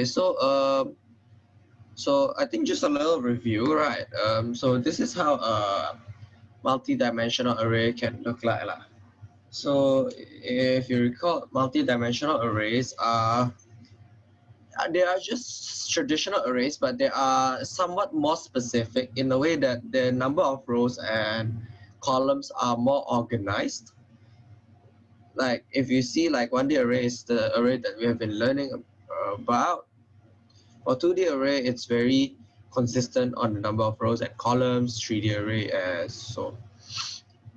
Okay, so um, so I think just a little review, right? Um, so this is how a multi-dimensional array can look like. Lah. So if you recall, multi-dimensional arrays are they are just traditional arrays, but they are somewhat more specific in the way that the number of rows and columns are more organized. Like if you see like 1D array is the array that we have been learning about. For 2D array, it's very consistent on the number of rows and columns, 3D array as so.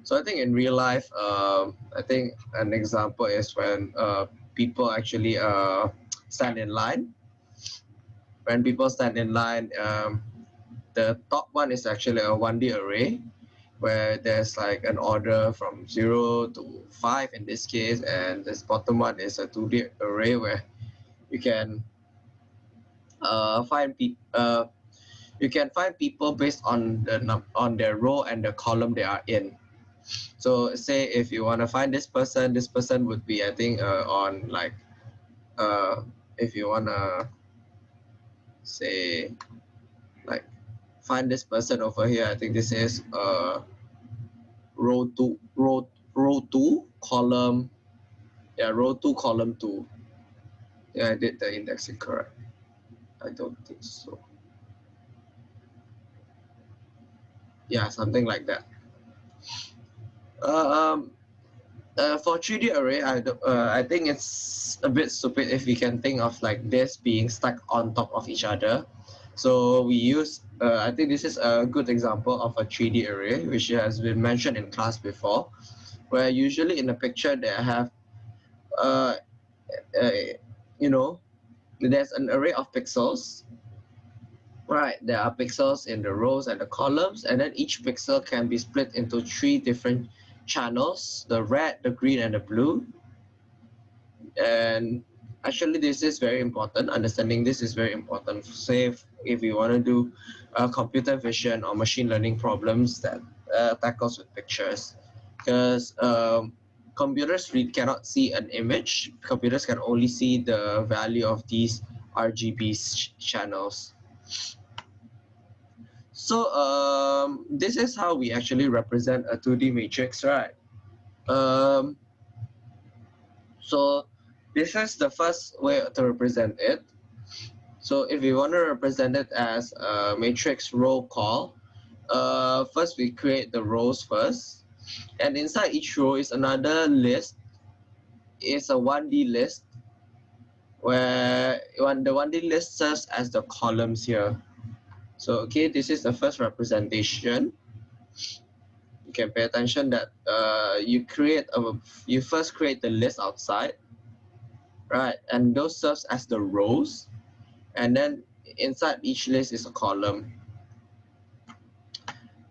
So I think in real life, um, I think an example is when uh, people actually uh, stand in line. When people stand in line, um, the top one is actually a 1D array where there's like an order from zero to five in this case, and this bottom one is a 2D array where you can uh, find people uh, you can find people based on the on their row and the column they are in. So say if you want to find this person, this person would be I think uh, on like uh, if you want to say like find this person over here, I think this is uh, row two, row row two, column, yeah, row two, column two. Yeah, I did the indexing correct. I don't think so. Yeah, something like that. Um, uh, for 3D array, I, uh, I think it's a bit stupid if we can think of like this being stuck on top of each other. So we use, uh, I think this is a good example of a 3D array, which has been mentioned in class before, where usually in the picture they have, uh, uh, you know, there's an array of pixels. Right, there are pixels in the rows and the columns, and then each pixel can be split into three different channels, the red, the green, and the blue. And actually, this is very important. Understanding this is very important. Say if, if you want to do uh, computer vision or machine learning problems that uh, tackles with pictures, because um, computers we cannot see an image. Computers can only see the value of these RGB channels. So um, this is how we actually represent a 2D matrix, right? Um, so this is the first way to represent it. So if we want to represent it as a matrix row call, uh, first we create the rows first and inside each row is another list. It's a 1d list where the 1d list serves as the columns here. So okay this is the first representation. You can pay attention that uh, you create a you first create the list outside right? And those serves as the rows. And then inside each list is a column.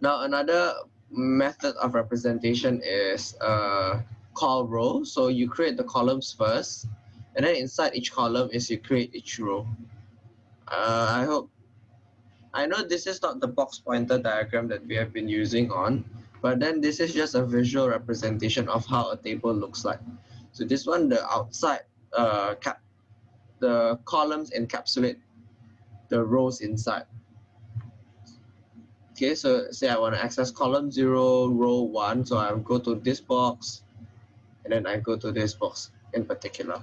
Now another method of representation is uh, call row. So you create the columns first, and then inside each column is you create each row. Uh, I hope, I know this is not the box pointer diagram that we have been using on, but then this is just a visual representation of how a table looks like. So this one, the outside uh, cap, the columns encapsulate the rows inside. Okay, so say I want to access column zero, row one. So I'll go to this box and then I go to this box in particular.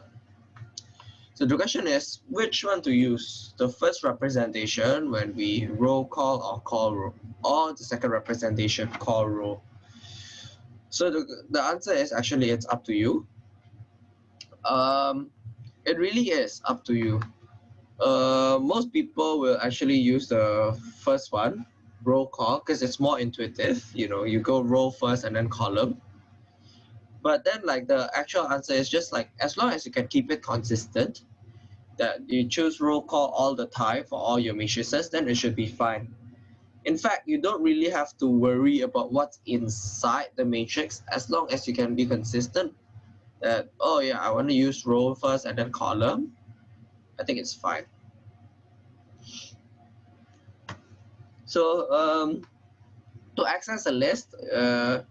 So the question is which one to use? The first representation when we row call or call row or the second representation call row. So the, the answer is actually it's up to you. Um, it really is up to you. Uh, most people will actually use the first one row call because it's more intuitive. You know, you go row first and then column. But then like the actual answer is just like as long as you can keep it consistent, that you choose row call all the time for all your matrices, then it should be fine. In fact, you don't really have to worry about what's inside the matrix as long as you can be consistent that, oh yeah, I want to use row first and then column. I think it's fine. So um, to access a list, uh,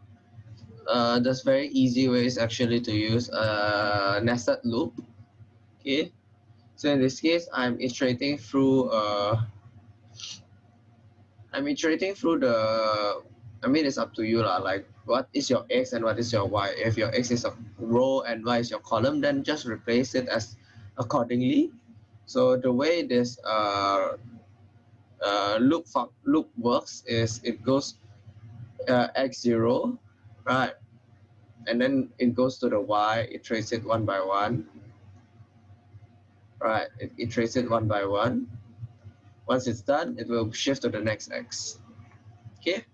uh, there's very easy ways actually to use a nested loop. Okay, So in this case, I'm iterating through, uh, I'm iterating through the, I mean, it's up to you lah. Like what is your X and what is your Y? If your X is a row and Y is your column, then just replace it as accordingly. So the way this uh, uh, loop, for, loop works is it goes uh, X0, right? And then it goes to the Y, it traces it one by one. Right, it, it traces it one by one. Once it's done, it will shift to the next X. Okay.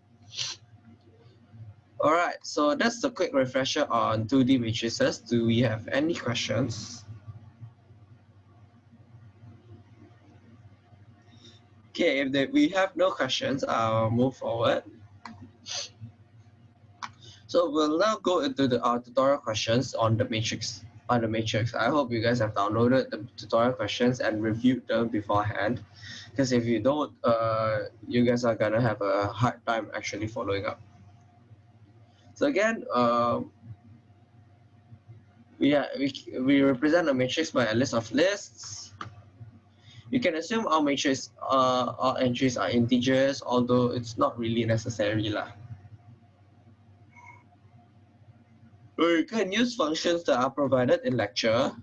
All right, so that's a quick refresher on 2D matrices. Do we have any questions? Okay, if we have no questions, I'll move forward. So we'll now go into the uh, tutorial questions on the matrix. On the matrix, I hope you guys have downloaded the tutorial questions and reviewed them beforehand. Because if you don't, uh, you guys are gonna have a hard time actually following up. So again, um, we, we, we represent a matrix by a list of lists. You can assume all matrix, uh, all entries are integers, although it's not really necessary. Lah. We can use functions that are provided in lecture.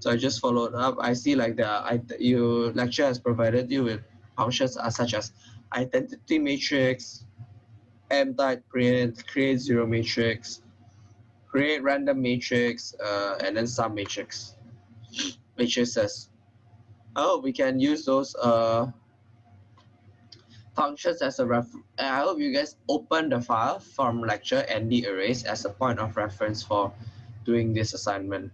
So I just followed up. I see like the I, you lecture has provided you with functions such as identity matrix, m type print, create zero matrix, create random matrix, uh, and then sum matrix matrices. Hope we can use those uh, functions as a ref. I hope you guys open the file from lecture and the arrays as a point of reference for doing this assignment.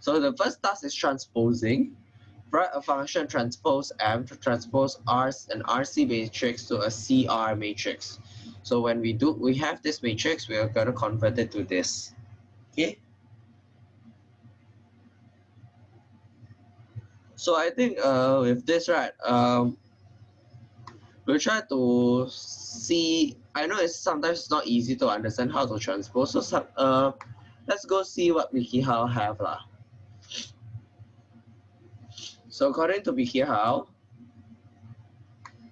So the first task is transposing write a function transpose M to transpose R an RC matrix to a CR matrix. So when we do, we have this matrix, we are going to convert it to this. Okay. So I think uh, with this, right, um, we'll try to see, I know it's sometimes not easy to understand how to transpose. So uh, let's go see what WikiHow have. Lah. So according to WikiHow,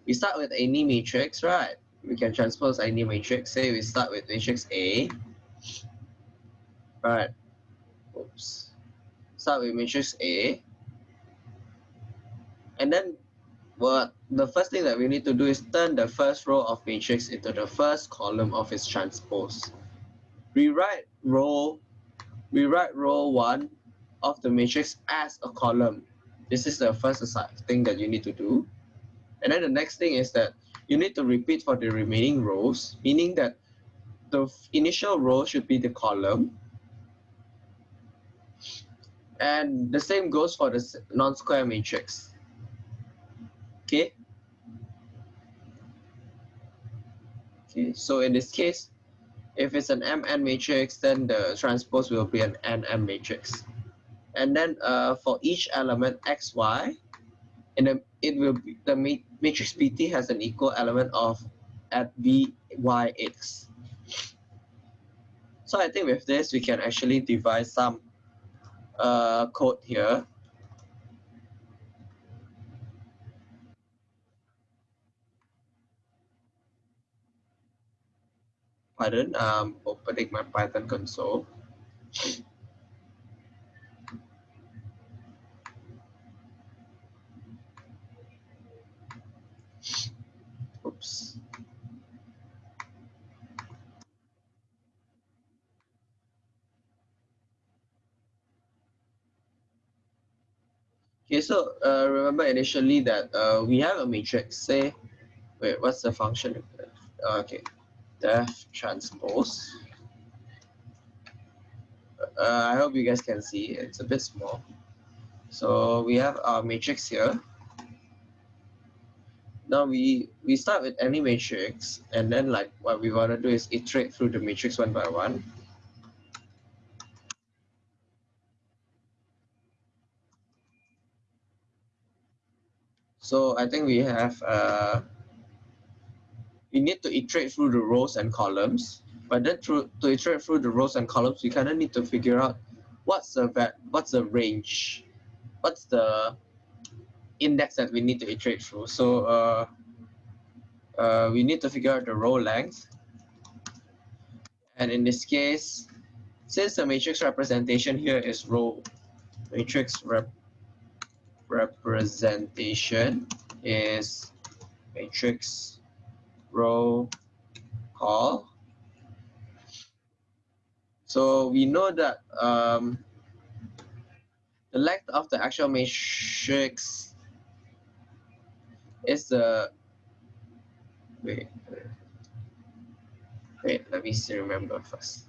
we start with any matrix, right? We can transpose any matrix. Say we start with matrix A, right? Oops. Start with matrix A. And then what the first thing that we need to do is turn the first row of matrix into the first column of its transpose. We write row, we write row one of the matrix as a column this is the first thing that you need to do. And then the next thing is that you need to repeat for the remaining rows, meaning that the initial row should be the column. And the same goes for the non-square matrix. Okay. Okay, so in this case, if it's an MN matrix, then the transpose will be an NM matrix and then uh, for each element xy, and then it will be, the matrix PT has an equal element of at vyx. So I think with this, we can actually devise some uh, code here. Pardon, I'm opening my Python console. Oops. Okay, so uh, remember initially that uh, we have a matrix. Say, wait, what's the function? Okay, def transpose. Uh, I hope you guys can see. It's a bit small. So we have our matrix here. Now we, we start with any matrix and then like what we want to do is iterate through the matrix one by one. So I think we have, uh, we need to iterate through the rows and columns, but then through, to iterate through the rows and columns, we kind of need to figure out what's the what's the range? What's the index that we need to iterate through? So uh, uh, we need to figure out the row length. And in this case, since the matrix representation here is row matrix rep representation is matrix row call. So we know that um, the length of the actual matrix is the wait wait let me see remember first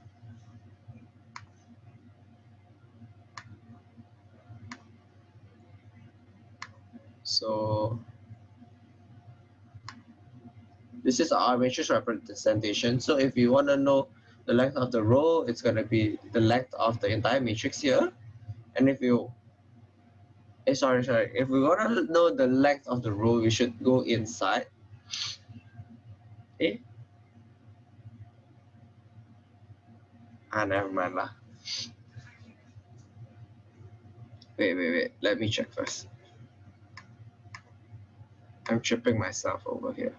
so this is our matrix representation. So if you want to know the length of the row it's going to be the length of the entire matrix here. And if you eh, sorry sorry. If we want to know the length of the row we should go inside. Eh? Ah never mind lah. Wait wait wait. Let me check first. I'm tripping myself over here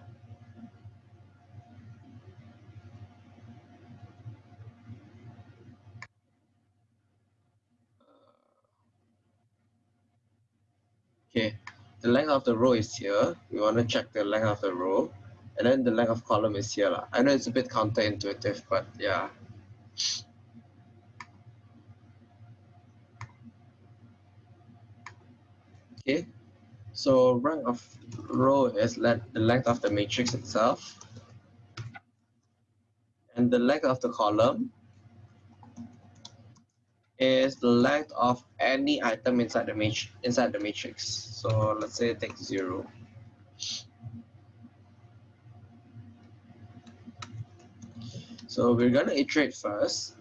Okay, the length of the row is here. We want to check the length of the row. And then the length of column is here. I know it's a bit counterintuitive, but yeah. Okay, so rank of row is the length of the matrix itself. And the length of the column is the length of any item inside the matrix inside the matrix. So let's say take zero. So we're gonna iterate first.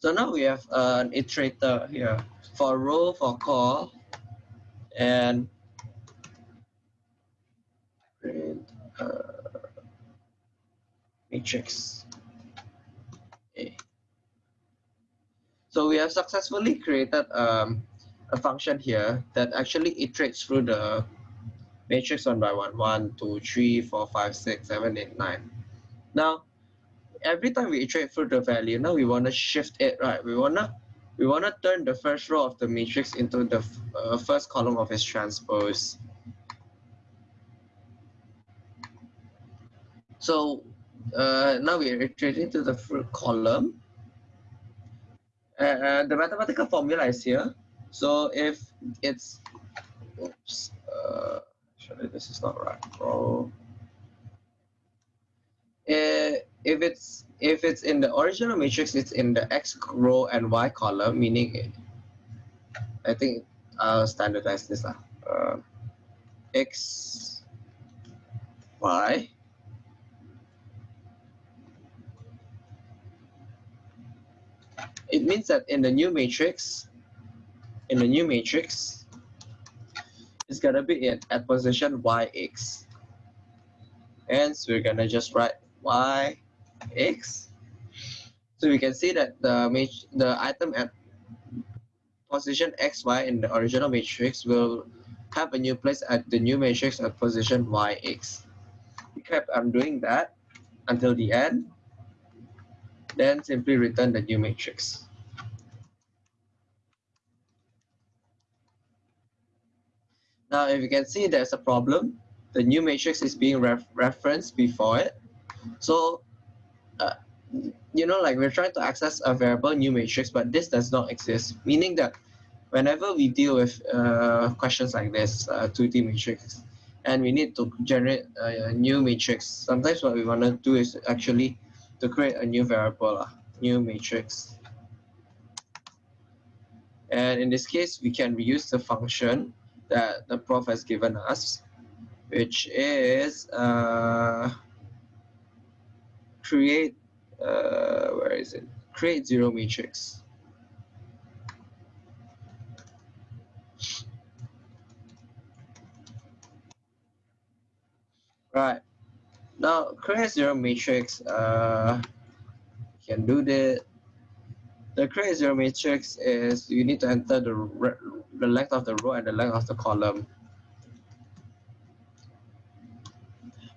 So now we have an iterator here for row, for call, and uh, matrix A. So we have successfully created um, a function here that actually iterates through the matrix one by one, one, two, three, four, five, six, seven, eight, nine. Now, every time we iterate through the value, now we want to shift it, right? We want to we want to turn the first row of the matrix into the uh, first column of its transpose. So uh, now we're iterating to the first column. Uh, the mathematical formula is here. So if it's, oops, uh, actually this is not right. Row. Uh, if it's if it's in the original matrix, it's in the x row and y column, meaning it, I think I'll standardize this. Uh, x, y. It means that in the new matrix, in the new matrix, it's gonna be in at position yx. Hence, we're gonna just write y x. So we can see that the the item at position xy in the original matrix will have a new place at the new matrix at position yx. We kept on doing that until the end, then simply return the new matrix. Now, if you can see there's a problem, the new matrix is being ref referenced before it. So you know, like we're trying to access a variable new matrix, but this does not exist, meaning that whenever we deal with uh, questions like this, uh, 2D matrix, and we need to generate a, new matrix, sometimes what we want to do is actually to create a new variable, uh, new matrix. And in this case, we can reuse the function that the prof has given us, which is uh, create uh, where is it? Create zero matrix. Right. Now create zero matrix. Uh, can do that. The create zero matrix is you need to enter the the length of the row and the length of the column.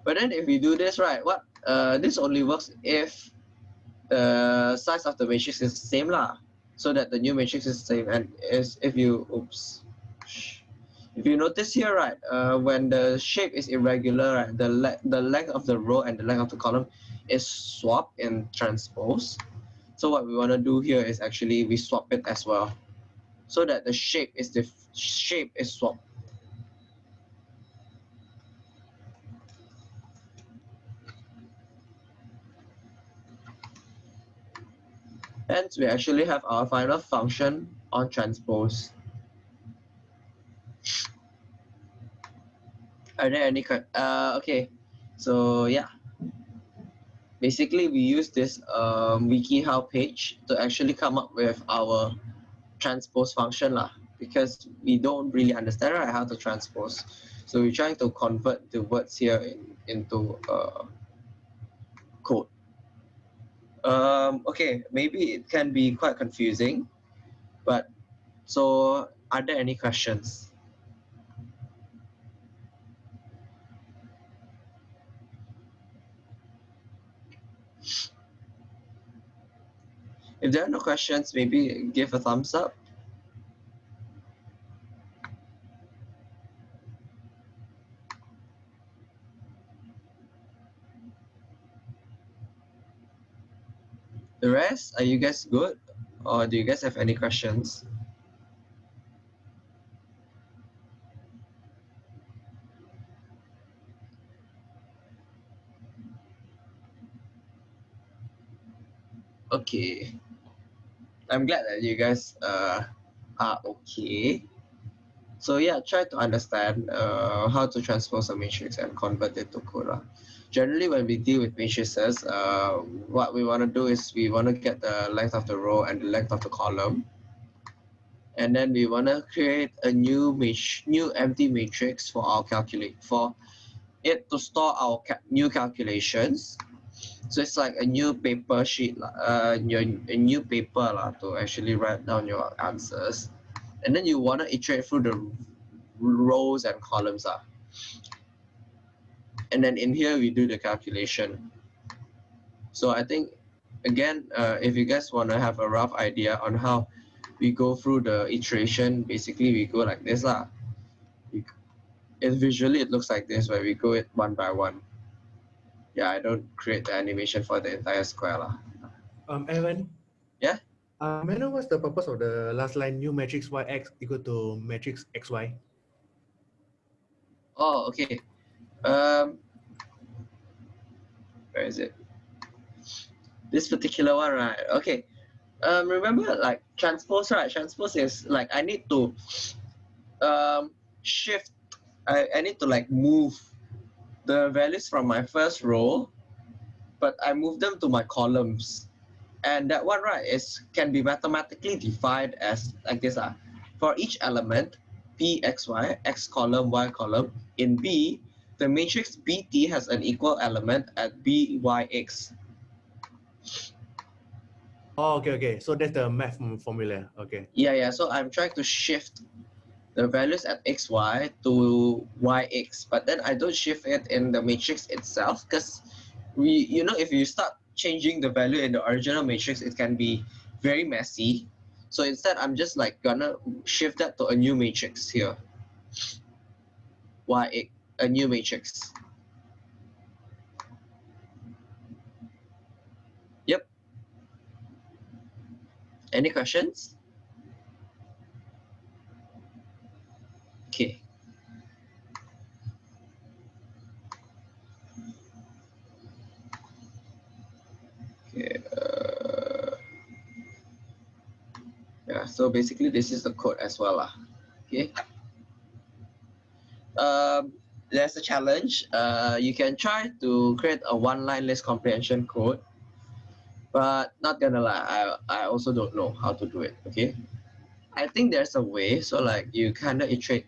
But then if we do this right, what uh, this only works if the size of the matrix is the same lah, so that the new matrix is the same. And is if you oops, if you notice here right, uh, when the shape is irregular, right, the le the length of the row and the length of the column is swapped in transpose. So what we want to do here is actually we swap it as well, so that the shape is the shape is swapped. Hence, we actually have our final function on transpose. Are there any, uh, okay, so yeah. Basically, we use this um, WikiHow page to actually come up with our transpose function lah, because we don't really understand right, how to transpose. So we're trying to convert the words here in, into uh, code. Um, okay, maybe it can be quite confusing, but so are there any questions? If there are no questions, maybe give a thumbs up. Rest, are you guys good? Or do you guys have any questions? Okay. I'm glad that you guys uh, are okay. So yeah, try to understand uh, how to transpose a matrix and convert it to code generally when we deal with matrices, uh, what we want to do is we want to get the length of the row and the length of the column. And then we want to create a new new empty matrix for our calculate for it to store our ca new calculations. So it's like a new paper sheet, uh, your, a new paper la, to actually write down your answers. And then you want to iterate through the rows and columns. Uh. And then in here, we do the calculation. So I think, again, uh, if you guys want to have a rough idea on how we go through the iteration, basically we go like this. Lah. It, visually, it looks like this, where we go it one by one. Yeah, I don't create the animation for the entire square. Lah. Um, Evan? Yeah? May I know what's the purpose of the last line, new matrix yx equal to matrix xy? Oh, okay. Um, where is it? This particular one, right? Okay. Um, remember, like transpose, right? Transpose is like I need to um, shift. I, I need to like move the values from my first row, but I move them to my columns. And that one, right, is can be mathematically defined as like this. Uh, for each element, p, x, y, x column, y column, in B, the matrix BT has an equal element at BYX. Oh, okay, okay. So that's the math formula. Okay. Yeah, yeah. So I'm trying to shift the values at xy to yx, but then I don't shift it in the matrix itself because we, you know, if you start changing the value in the original matrix, it can be very messy. So instead, I'm just like gonna shift that to a new matrix here. yx a new matrix. Yep. Any questions? Okay. Okay. Uh, yeah, so basically this is the code as well. Uh, okay. Um, there's a challenge. Uh, you can try to create a one-line list comprehension code. but not gonna lie, I, I also don't know how to do it, okay? I think there's a way, so like you kind of iterate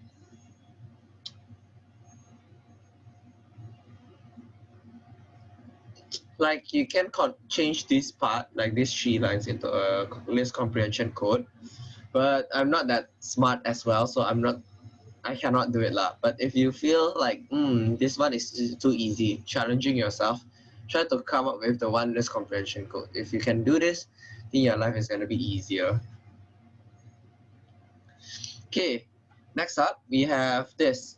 like you can change this part, like these three lines into a list comprehension code, but I'm not that smart as well, so I'm not, I cannot do it lah. But if you feel like, hmm, this one is too easy, challenging yourself, try to come up with the one list comprehension code. If you can do this, then your life is gonna be easier. Okay, next up, we have this.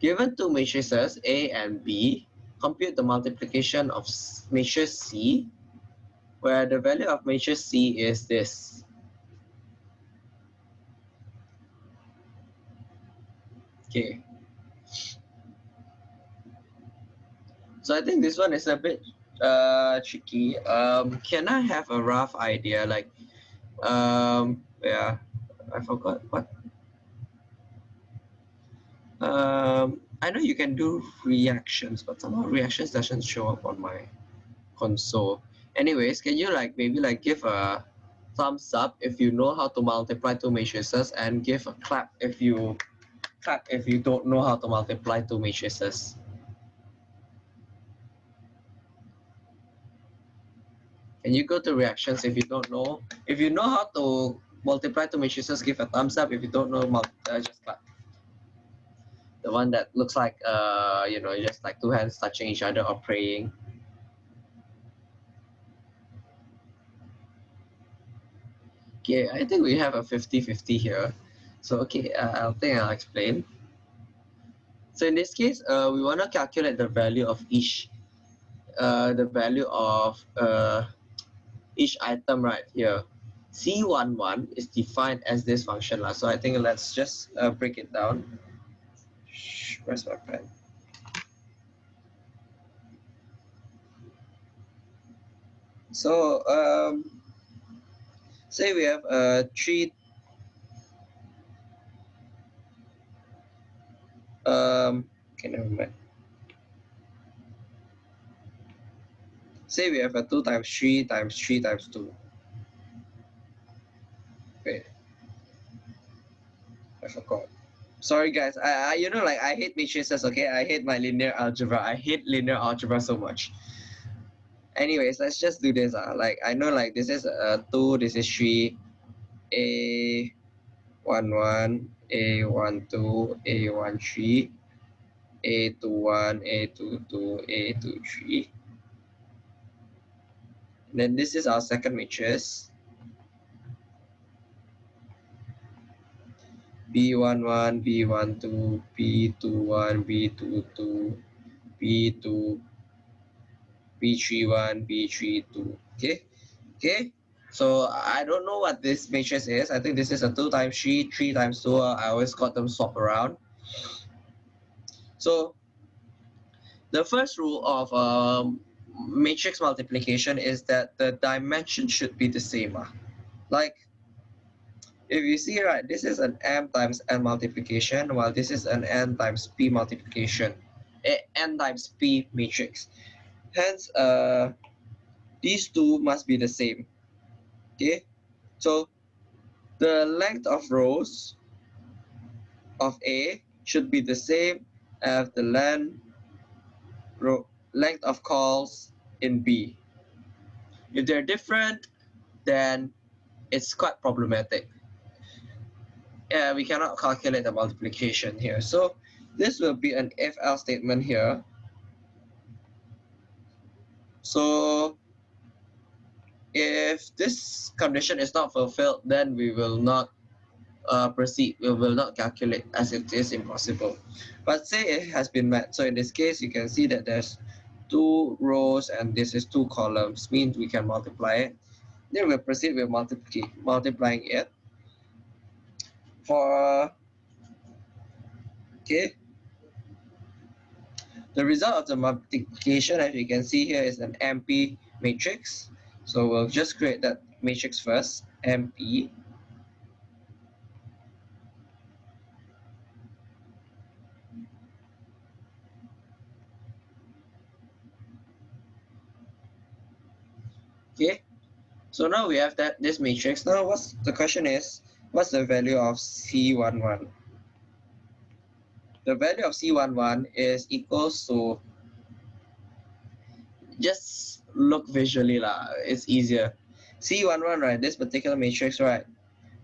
Given two matrices, A and B, compute the multiplication of matrix C, where the value of matrix C is this. Okay. So I think this one is a bit uh, tricky. Um, can I have a rough idea? Like, um, yeah, I forgot what. Um, I know you can do reactions, but somehow reactions doesn't show up on my console. Anyways, can you like maybe like give a thumbs up if you know how to multiply two matrices and give a clap if you clap if you don't know how to multiply two matrices. Can you go to reactions if you don't know? If you know how to multiply two matrices, give a thumbs up. If you don't know, uh, just clap the one that looks like uh you know just like two hands touching each other or praying okay i think we have a 50 50 here so okay uh, i think i'll explain. So in this case uh, we want to calculate the value of each uh, the value of uh, each item right here. C11 is defined as this function so i think let's just uh, break it down. Where's my pen? So um, say we have a three um okay never mind. Say we have a two times three times three times two. Wait. I forgot sorry guys I, I you know like i hate matrices okay i hate my linear algebra i hate linear algebra so much anyways let's just do this uh. like i know like this is a two this is three a one one a one two a one three a two one a two two a two three and then this is our second matrix B11, B12, B21, B22, B2, B31, B32. Okay, okay. So I don't know what this matrix is. I think this is a 2 times 3, 3 times 2. I always got them swap around. So the first rule of um, matrix multiplication is that the dimension should be the same. Uh. Like if you see right, this is an m times n multiplication, while this is an n times p multiplication, n times p matrix. Hence, uh, these two must be the same. Okay, so the length of rows of A should be the same as the length length of calls in B. If they're different, then it's quite problematic uh, we cannot calculate the multiplication here. So this will be an if else statement here. So if this condition is not fulfilled, then we will not uh, proceed. We will not calculate as it is impossible. But say it has been met. So in this case, you can see that there's two rows and this is two columns, means we can multiply it. Then we'll proceed with multiply, multiplying it for okay the result of the multiplication as you can see here is an MP matrix so we'll just create that matrix first MP okay So now we have that this matrix. Now what's the question is, what's the value of C11? The value of C11 is equals to, just look visually lah, it's easier. C11, right, this particular matrix, right,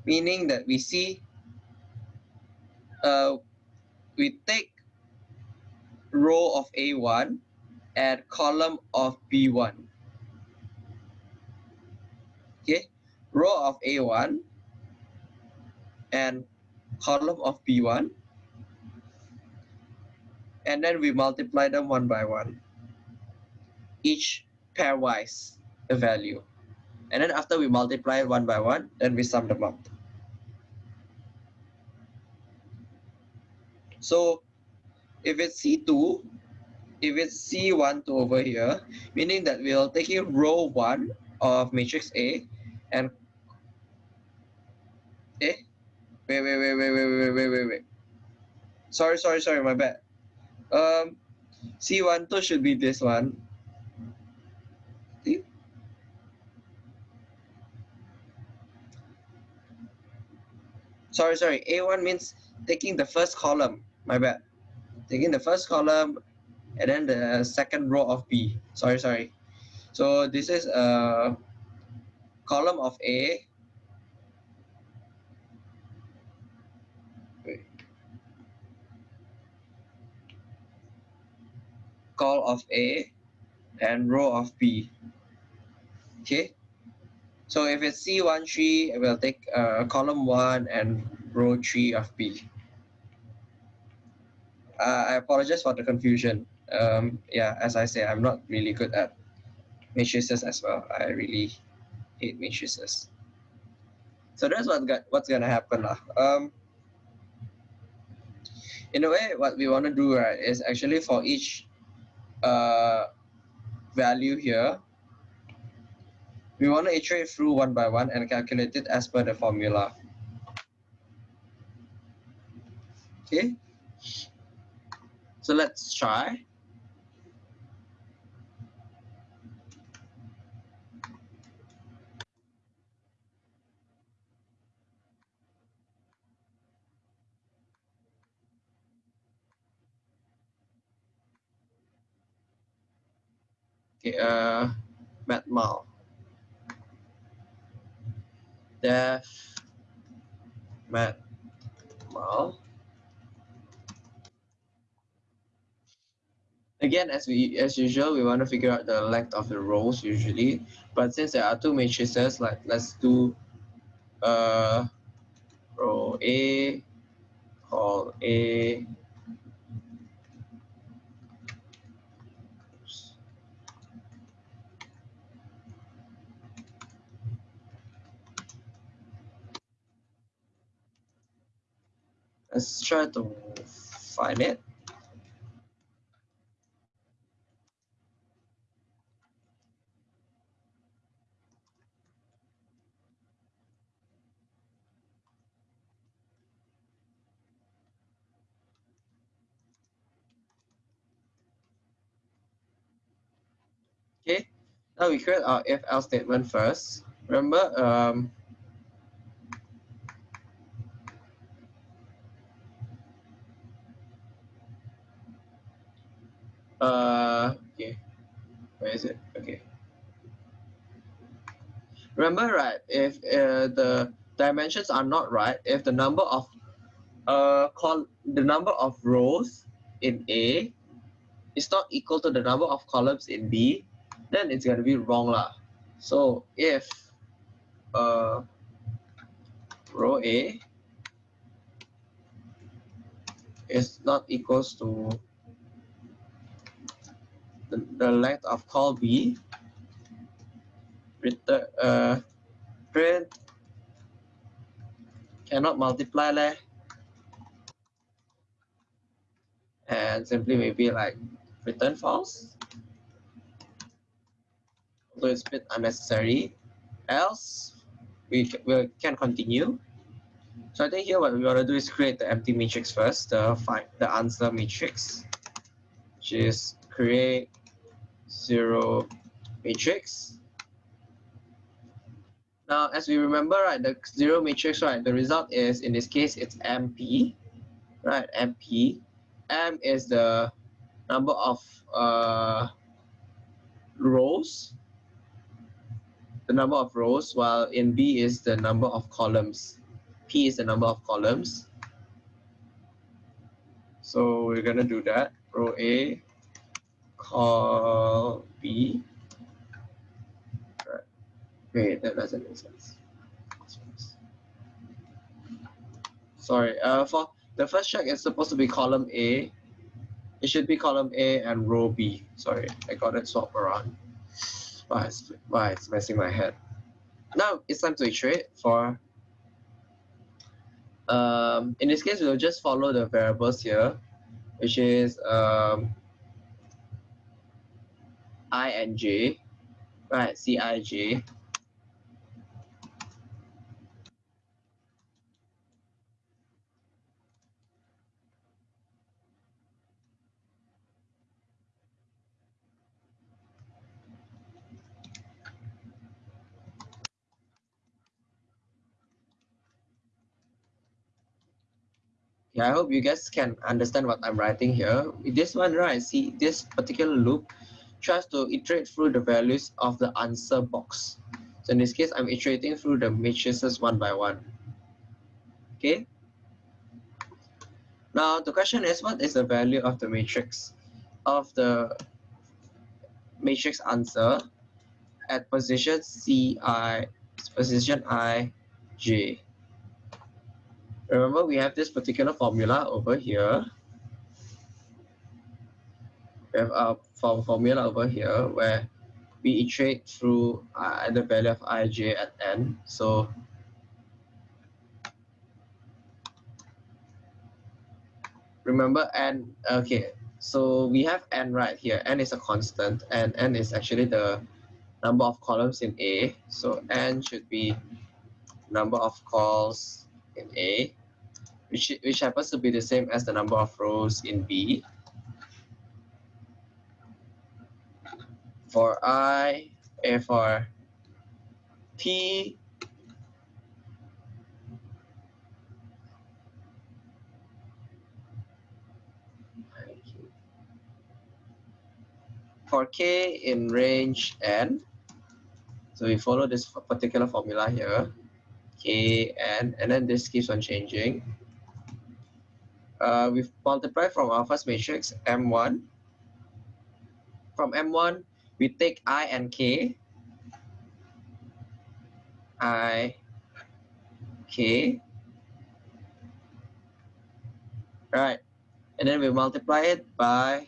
meaning that we see, uh, we take row of A1 and column of B1 okay? Row of a1 and column of b1 and then we multiply them one by one. Each pairwise the value. And then after we multiply one by one then we sum them up so if it's c2 if it's c1 to over here meaning that we'll take in row 1 of matrix a and eh wait wait wait wait wait wait wait wait wait. Sorry sorry sorry my bad. Um c1 two should be this one sorry sorry. A1 means taking the first column. My bad. Taking the first column and then the second row of b. Sorry sorry. So this is a column of A. Call of A and row of B. Okay. So if it's C1 tree, it will take uh, column 1 and row 3 of B. Uh, I apologize for the confusion. Um, yeah, as I say, I'm not really good at matrices as well. I really hate matrices. So that's what got, what's gonna happen lah. Um, in a way, what we want to do right is actually for each uh, value here, we want to iterate through one by one and calculate it as per the formula. Okay, so let's try. Okay, uh, Matmul. Def Matmul. Again, as we as usual, we want to figure out the length of the rows usually. But since there are two matrices, like let's do uh row A, call A, Let's try to find it. Okay, now we create our if else statement first. Remember, um, Uh, okay. Where is it? Okay. Remember, right, if uh, the dimensions are not right, if the number of uh, call the number of rows in A is not equal to the number of columns in B, then it's gonna be wrong lah. So if uh, row A is not equals to the, the length of call B, return, uh, print cannot multiply leh. And simply maybe like return false. So it's a bit unnecessary. Else, we, we can continue. So I think here what we want to do is create the empty matrix first, the find the answer matrix, which is create zero matrix. Now, as we remember, right, the zero matrix, right, the result is, in this case, it's MP, right, MP. M is the number of uh, rows, the number of rows, while in B is the number of columns. P is the number of columns. So we're gonna do that. Row A, call B. Right. Wait, that doesn't make sense. Sorry, uh, for the first check is supposed to be column A. It should be column A and row B. Sorry, I got it swapped around. Why it's, why it's messing my head. Now it's time to iterate for um, in this case, we'll just follow the variables here, which is um, i and j, right? Yeah, I hope you guys can understand what I'm writing here. This one, right, see this particular loop tries to iterate through the values of the answer box. So in this case, I'm iterating through the matrices one by one. Okay. Now the question is, what is the value of the matrix of the matrix answer at position Ci, position i, j? Remember, we have this particular formula over here. We have a form formula over here where we iterate through uh, the value of ij at n. So remember n, okay, so we have n right here. n is a constant and n is actually the number of columns in A. So n should be number of calls in A which, which happens to be the same as the number of rows in B. For I, A for P, for K in range N, so we follow this particular formula here, K, N, and then this keeps on changing. Uh, we've multiplied from our first matrix, M1. From M1, we take I and K. I, K. Right. And then we multiply it by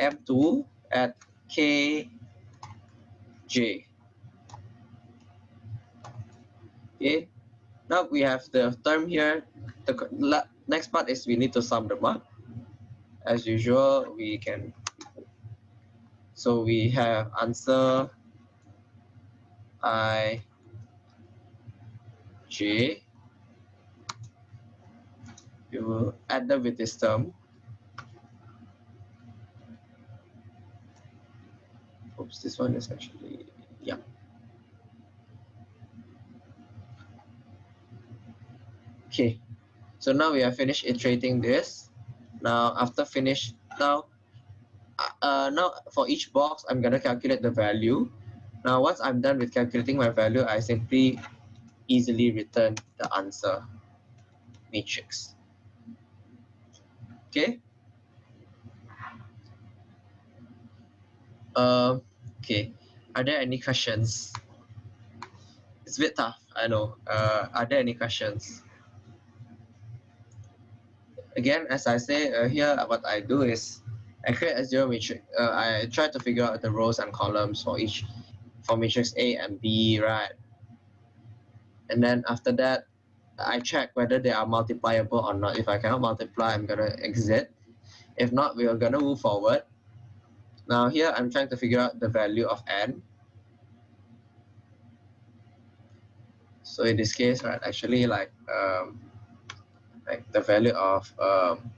M2 at K, J. Okay. Now we have the term here. The next part is we need to sum them up. As usual, we can, so we have answer I, J, you will add them with this term. Oops, this one is actually, yeah. Okay, so now we are finished iterating this. Now after finish, now, uh, uh, now for each box, I'm gonna calculate the value. Now once I'm done with calculating my value, I simply easily return the answer matrix. Okay. Um, okay. Are there any questions? It's a bit tough, I know. Uh, are there any questions? again, as I say uh, here, what I do is I create a zero matrix. Uh, I try to figure out the rows and columns for each, for matrix A and B, right? And then after that, I check whether they are multipliable or not. If I cannot multiply, I'm gonna exit. If not, we are gonna move forward. Now here, I'm trying to figure out the value of n. So in this case, right, actually like um, like the value of um,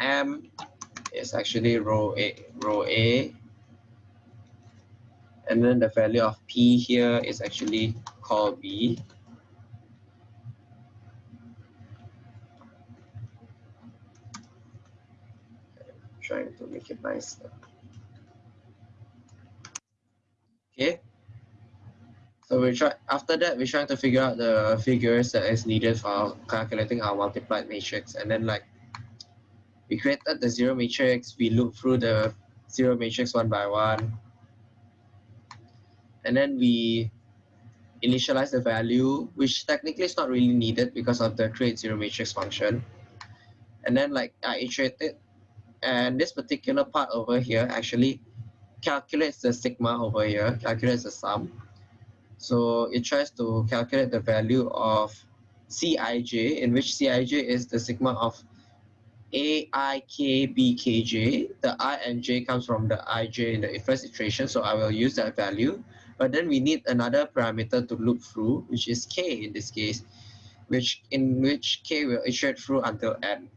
m is actually row a row a and then the value of p here is actually call B. trying to make it nice. Okay. So we try after that we're trying to figure out the figures that is needed for calculating our multiplied matrix and then like we created the zero matrix, we loop through the zero matrix one by one. And then we initialize the value, which technically is not really needed because of the create zero matrix function. And then like I iterated and this particular part over here actually calculates the sigma over here, calculates the sum. So it tries to calculate the value of Cij, in which Cij is the sigma of A, I, K, B, K, J. The I and J comes from the Ij in the first iteration, so I will use that value. But then we need another parameter to loop through, which is K in this case, which in which K will iterate through until N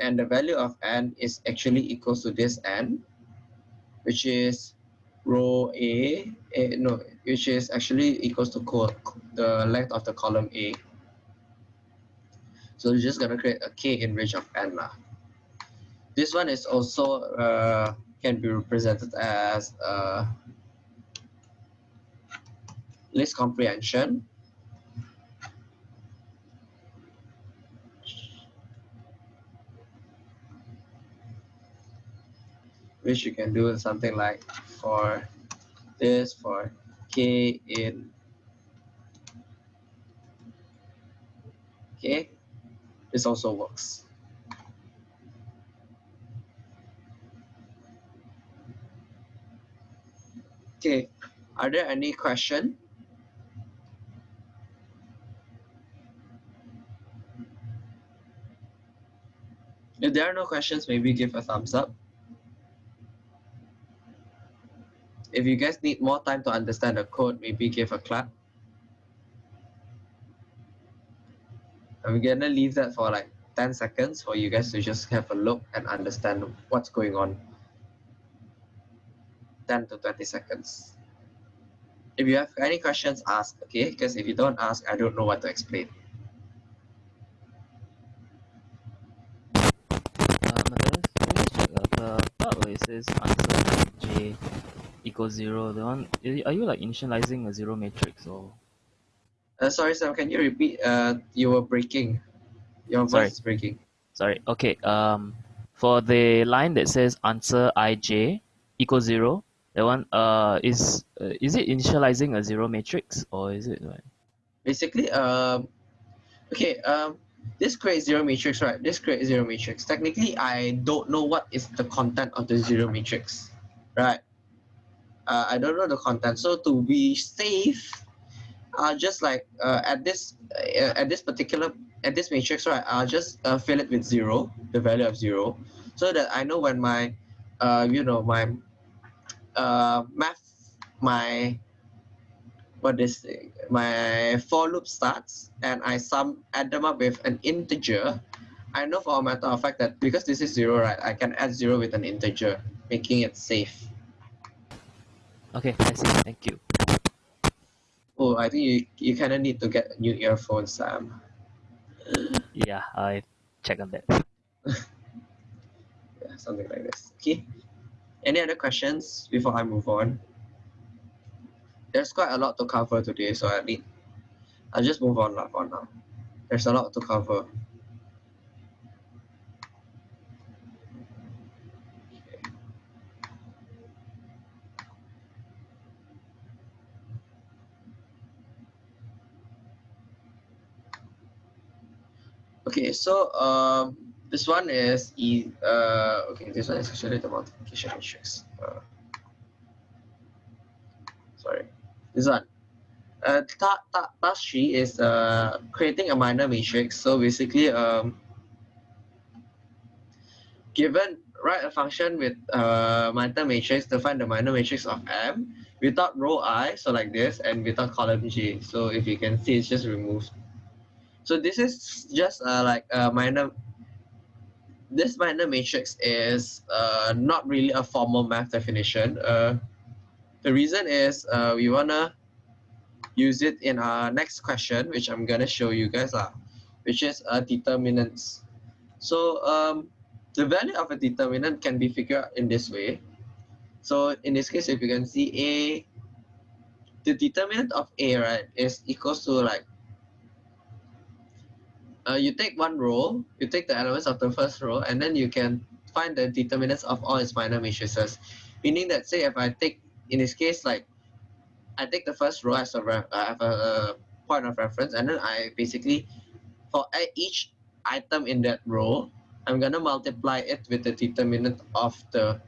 and the value of n is actually equals to this n, which is row A, A no, which is actually equals to the length of the column A. So we're just gonna create a k in range of n. Lah. This one is also uh, can be represented as uh, list comprehension which you can do something like for this for k in okay this also works. Okay are there any question? If there are no questions maybe give a thumbs up. If you guys need more time to understand the code, maybe give a clap. I'm gonna leave that for like 10 seconds for you guys to just have a look and understand what's going on. 10 to 20 seconds. If you have any questions, ask, okay? Because if you don't ask, I don't know what to explain. Uh, part it says answer J equals zero. The one are you like initializing a zero matrix or? Uh, sorry, Sam. Can you repeat? Uh, you were breaking. Your voice sorry. is breaking. Sorry. Okay. Um, for the line that says answer ij equals zero, that one uh is uh, is it initializing a zero matrix or is it like? Basically, um, okay. Um, this creates zero matrix, right? This creates zero matrix. Technically, I don't know what is the content of the zero matrix, right? uh, I don't know the content. So to be safe, uh, just like uh, at this uh, at this particular at this matrix, right? I'll just uh, fill it with zero, the value of zero, so that I know when my, uh, you know, my, uh, math, my, what is my for loop starts, and I sum add them up with an integer. I know for a matter of fact that because this is zero, right? I can add zero with an integer, making it safe. Okay, I see. Thank you. I think you, you kind of need to get new earphones, Sam. Yeah, I check on that. yeah, something like this. Okay. Any other questions before I move on? There's quite a lot to cover today, so I need. I'll just move on for now. There's a lot to cover. Okay, so um, this one is e uh, okay. This one is actually the multiplication matrix. Uh, sorry, this one. Uh, ta ta task three is uh creating a minor matrix. So basically, um, given write a function with uh minor matrix to find the minor matrix of M without row I, so like this, and without column J. So if you can see, it's just removed. So this is just uh, like a minor, this minor matrix is uh, not really a formal math definition. Uh, the reason is uh, we wanna use it in our next question, which I'm gonna show you guys, uh, which is a determinants. So um, the value of a determinant can be figured out in this way. So in this case, if you can see A, the determinant of A, right, is equals to like, uh, you take one row, you take the elements of the first row, and then you can find the determinants of all its minor matrices. Meaning that say if I take, in this case, like, I take the first row as a, ref, a, a point of reference, and then I basically, for each item in that row, I'm gonna multiply it with the determinant of the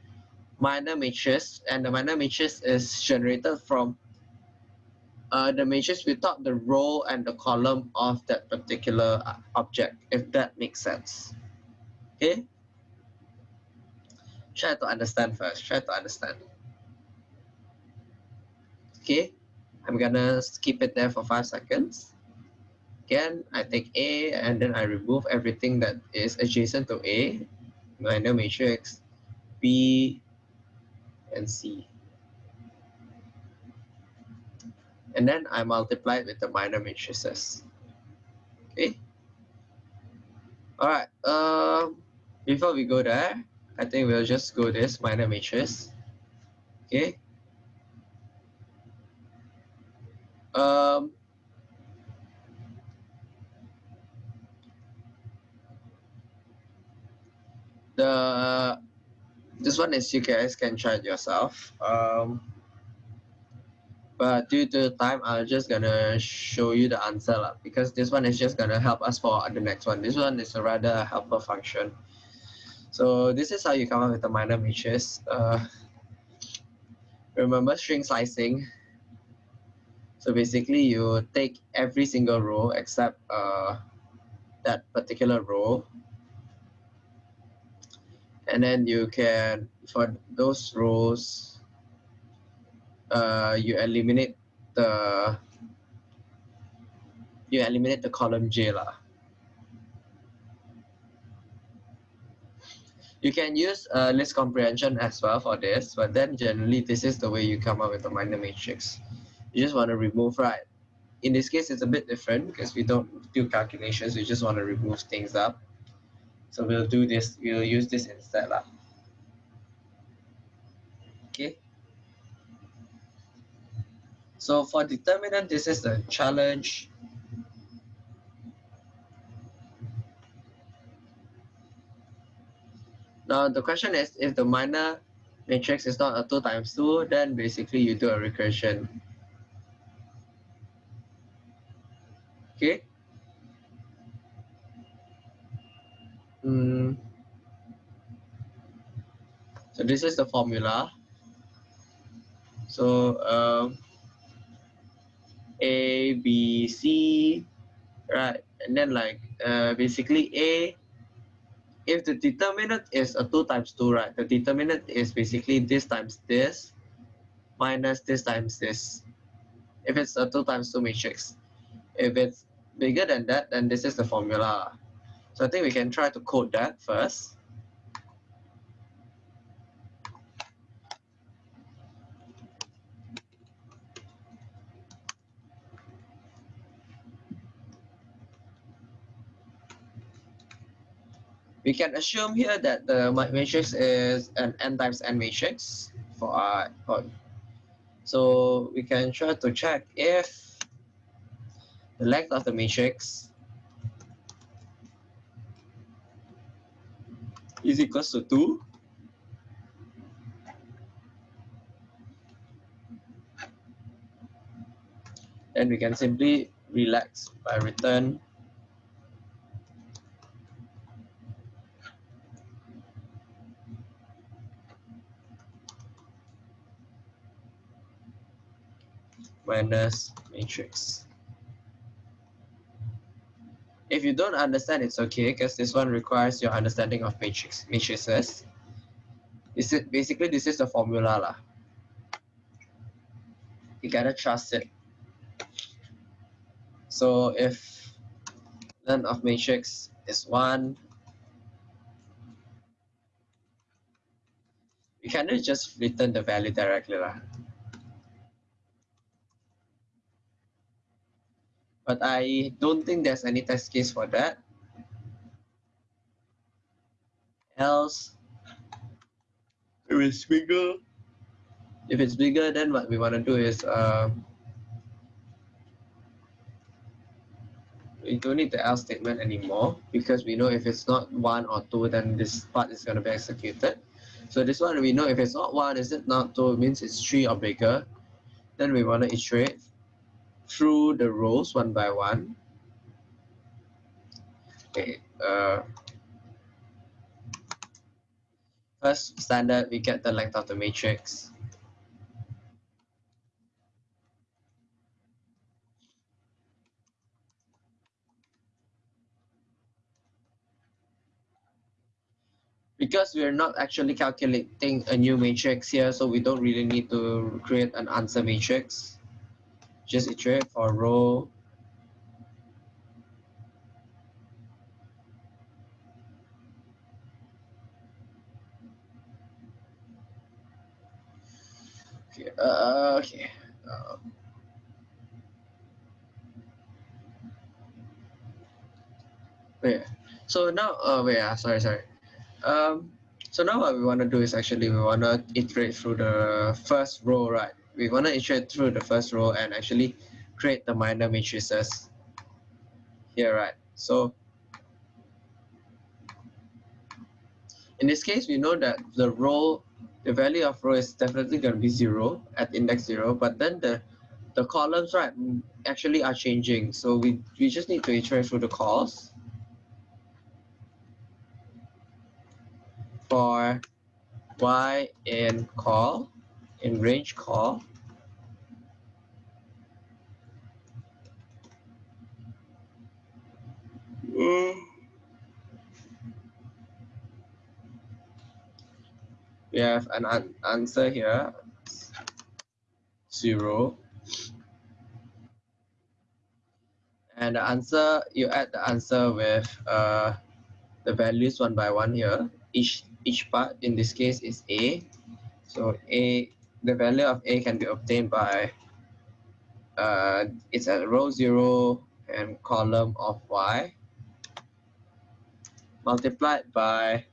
minor matrix, and the minor matrix is generated from uh, the matrix without the row and the column of that particular uh, object, if that makes sense. Okay? Try to understand first, try to understand. Okay, I'm gonna skip it there for five seconds. Again, I take A and then I remove everything that is adjacent to A, minor matrix, B, and C. And then I multiply it with the minor matrices. Okay. All right. Um, before we go there, I think we'll just go this minor matrix. Okay. Um, the this one is you guys can try it yourself. Um, but due to time, I'm just gonna show you the answer lah, because this one is just gonna help us for the next one. This one is a rather helper function. So this is how you come up with the minor matrix. Uh, remember string slicing. So basically you take every single row except uh, that particular row. And then you can, for those rows, uh, you eliminate the you eliminate the column J lah. You can use uh, list comprehension as well for this, but then generally this is the way you come up with a minor matrix. You just want to remove, right? In this case, it's a bit different because we don't do calculations. We just want to remove things up. So we'll do this, we'll use this instead. Lah. Okay. So for determinant, this is the challenge. Now the question is, if the minor matrix is not a 2 times 2, then basically you do a recursion. Okay. Mm. So this is the formula. So um, A, B, C, right? And then like uh, basically A if the determinant is a 2 times 2, right, the determinant is basically this times this minus this times this. If it's a 2 times 2 matrix. If it's bigger than that, then this is the formula. So I think we can try to code that first. We can assume here that the matrix is an n times n matrix for our for, so we can try to check if the length of the matrix is equals to 2 then we can simply relax by return minus matrix. If you don't understand, it's okay because this one requires your understanding of matrix matrices. This is basically this is the formula lah. You gotta trust it. So if length of matrix is one, you can just return the value directly lah. But I don't think there's any test case for that. Else, if it's bigger, if it's bigger, then what we want to do is um, we don't need the else statement anymore because we know if it's not one or two, then this part is going to be executed. So this one we know if it's not one, is it not two, it means it's three or bigger. Then we want to iterate through the rows one by one. Okay. Uh, first standard, we get the length of the matrix. because we're not actually calculating a new matrix here, so we don't really need to create an answer matrix. Just iterate for row. Okay, uh, okay. Uh, wait, so now, uh, wait, uh, sorry, sorry. Um, so now what we want to do is actually we want to iterate through the first row, right? We want to iterate through the first row and actually create the minor matrices here, right? So in this case, we know that the row, the value of row is definitely going to be zero at index zero, but then the the columns, right, actually are changing. So we, we just need to iterate through the calls. for y in call, in range call, we have an an answer here, zero. And the answer, you add the answer with uh, the values one by one here. Each each part in this case is A. So A, the value of A can be obtained by, uh, it's at row zero and column of Y multiplied by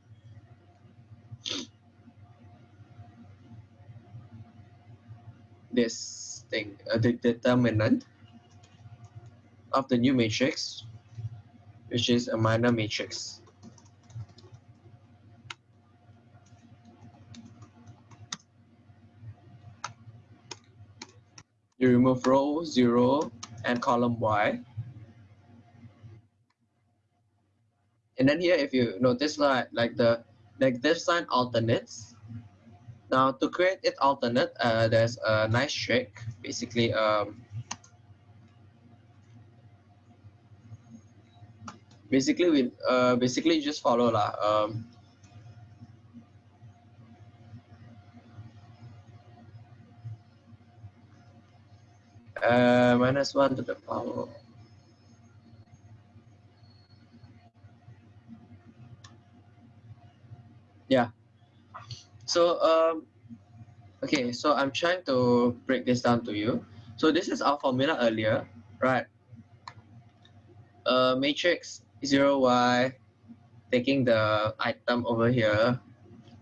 this thing, uh, the determinant of the new matrix, which is a minor matrix. You remove row 0 and column y. And then here, if you notice like, like the negative sign alternates. Now to create it alternate, uh, there's a nice trick. Basically, um, basically we uh, basically just follow lah. Um, uh, minus 1 to the power. Yeah. So, um, okay, so I'm trying to break this down to you. So this is our formula earlier, right? Uh, matrix 0y, taking the item over here,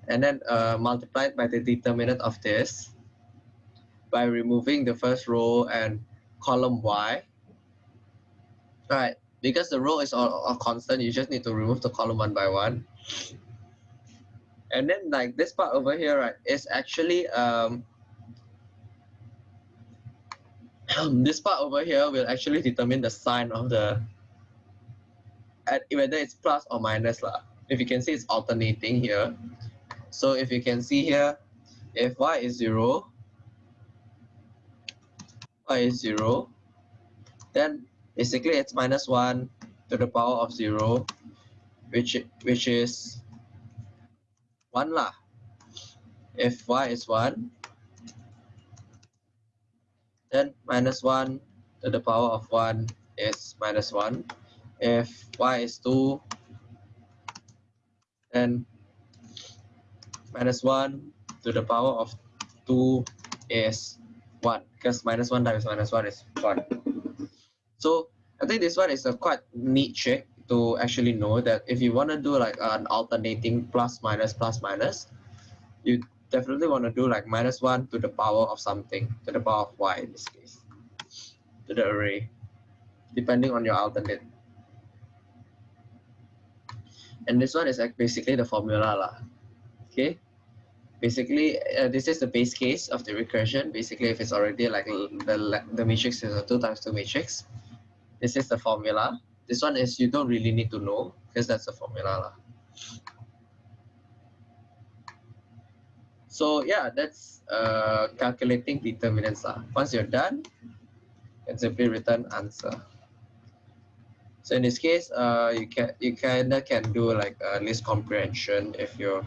and then uh, multiplied by the determinant of this by removing the first row and column y. Right, because the row is all, constant, you just need to remove the column one by one. And then like this part over here, right, is actually, um, this part over here will actually determine the sign of the, at, whether it's plus or minus. Lah. If you can see it's alternating here. So if you can see here, if y is 0, is 0, then basically it's minus 1 to the power of 0, which, which is 1 lah. If y is 1, then minus 1 to the power of 1 is minus 1. If y is 2, then minus 1 to the power of 2 is 1 because minus 1 times minus 1 is 1. So I think this one is a quite neat trick to actually know that if you want to do like an alternating plus minus plus minus, you definitely want to do like minus one to the power of something, to the power of y in this case, to the array, depending on your alternate. And this one is like basically the formula lah. Okay. Basically, uh, this is the base case of the recursion. Basically, if it's already like the, the matrix is a 2 times 2 matrix, this is the formula. This one is you don't really need to know because that's the formula. So yeah, that's uh, calculating determinants. Lah. Once you're done, you can simply return answer. So in this case, uh, you can you kinda can do like a list comprehension if you're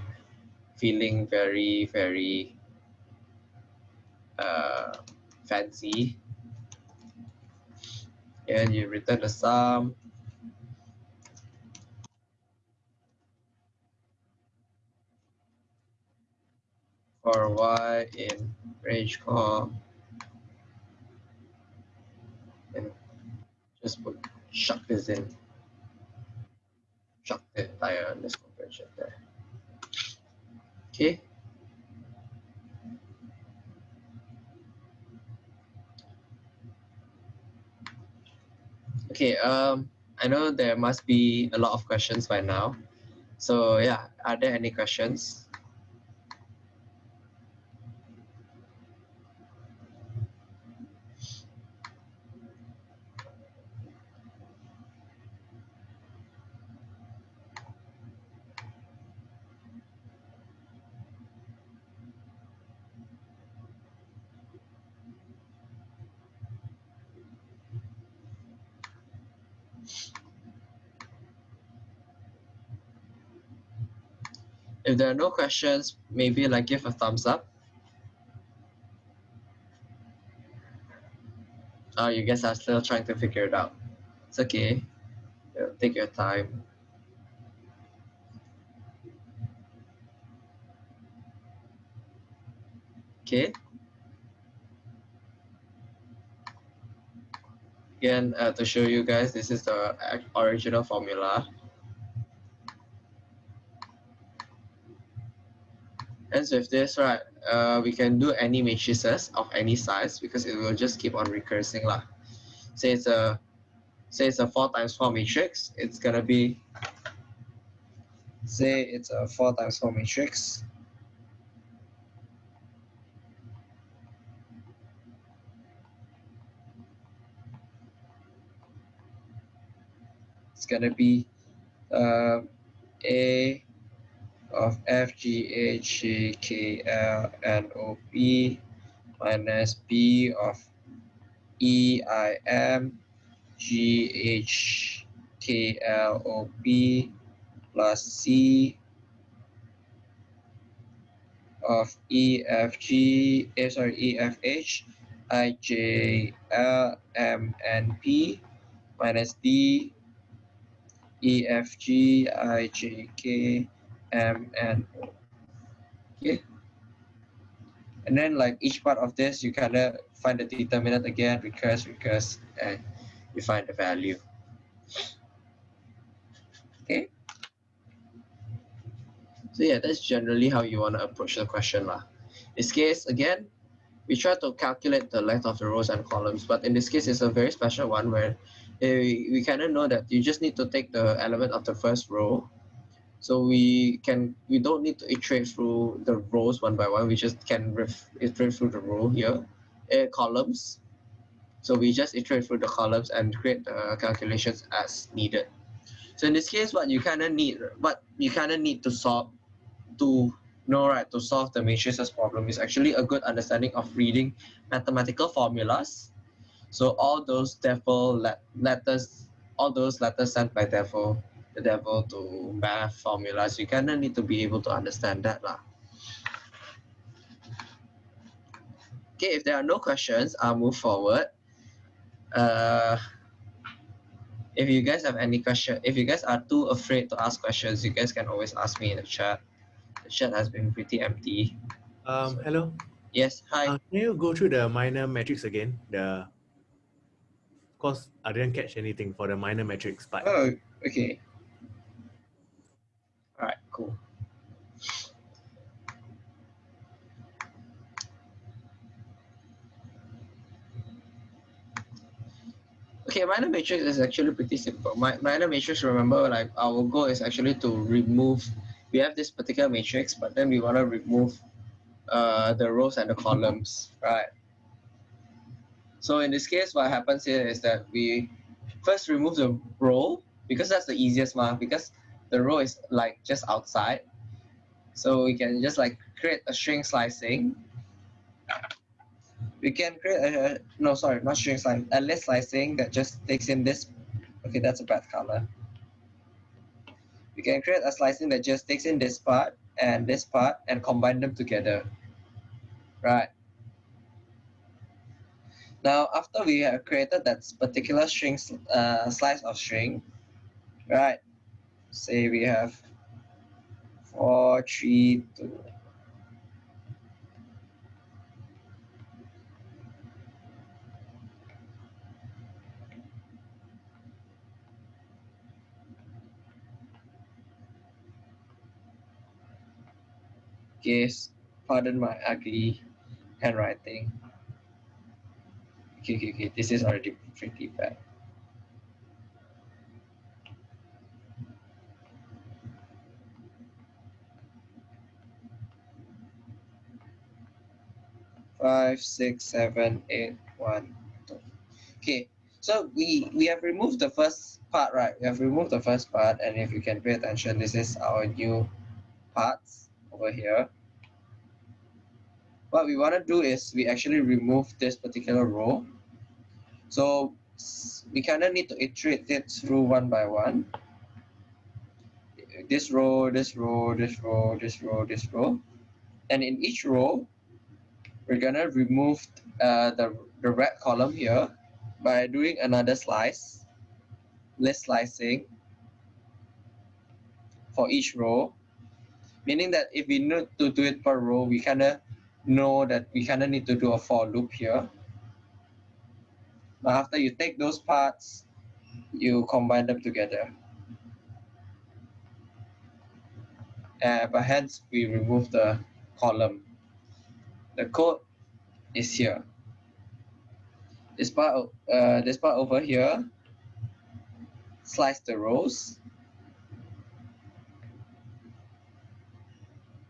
feeling very very uh, fancy. And you return the sum. For y in range call and just put chuck this in. Chuck the entire list comprehension there okay Okay, um, I know there must be a lot of questions by now. So yeah, are there any questions? If there are no questions, maybe like give a thumbs up. Oh, you guys are still trying to figure it out. It's okay. Take your time. Okay. Again, uh, to show you guys, this is the original formula. Hence with this, right, uh, we can do any matrices of any size because it will just keep on recursing lah. Say it's a say it's a four times four matrix, it's gonna be say it's a four times four matrix. It's gonna be uh, A of F, G, H, J, K, L, N, O, P minus B of E, I, M, G, H, K, L, O, P plus C of E, F, G, eh, sorry, E, F, H, I, J, L, M, N, P minus D, E, F, G, I, J, K, M, and Okay. And then like each part of this, you kind of find the determinant again, recurse, recurse, and you find the value. Okay. So yeah, that's generally how you want to approach the question. Lah. This case, again, we try to calculate the length of the rows and columns, but in this case, it's a very special one where uh, we kind of know that you just need to take the element of the first row so we can we don't need to iterate through the rows one by one. We just can iterate through the row here, uh, columns. So we just iterate through the columns and create the calculations as needed. So in this case, what you kind of need, what you kind of need to solve, to know right to solve the matrices problem is actually a good understanding of reading mathematical formulas. So all those devil letters, all those letters sent by devil the devil to math formulas, you kind of need to be able to understand that. Lah. Okay, if there are no questions, I'll move forward. Uh, if you guys have any question, if you guys are too afraid to ask questions, you guys can always ask me in the chat. The chat has been pretty empty. Um, hello. Yes, hi. Uh, can you go through the minor matrix again? The of course, I didn't catch anything for the minor matrix part. Oh, okay. Cool. Okay, minor matrix is actually pretty simple. My minor matrix, remember, like our goal is actually to remove. We have this particular matrix, but then we want to remove uh, the rows and the columns, right? So in this case, what happens here is that we first remove the row because that's the easiest one because the row is like just outside. So we can just like create a string slicing. We can create a, no, sorry, not string slicing, a list slicing that just takes in this. Okay, that's a bad color. We can create a slicing that just takes in this part and this part and combine them together. Right. Now, after we have created that particular string, uh, slice of string, right? Say we have four, three, two. Yes, pardon my ugly handwriting. Okay, okay, okay. This is already pretty bad. Five, six, seven, eight, one, two. Okay, so we we have removed the first part, right? We have removed the first part, and if you can pay attention, this is our new parts over here. What we want to do is we actually remove this particular row. So we kind of need to iterate it through one by one. This row, this row, this row, this row, this row. And in each row, we're gonna remove uh, the, the red column here by doing another slice, list slicing for each row. Meaning that if we need to do it per row, we kind of know that we kind of need to do a for loop here. But after you take those parts, you combine them together. Uh, but hence we remove the column. The code is here. This part, uh, this part over here, slice the rows.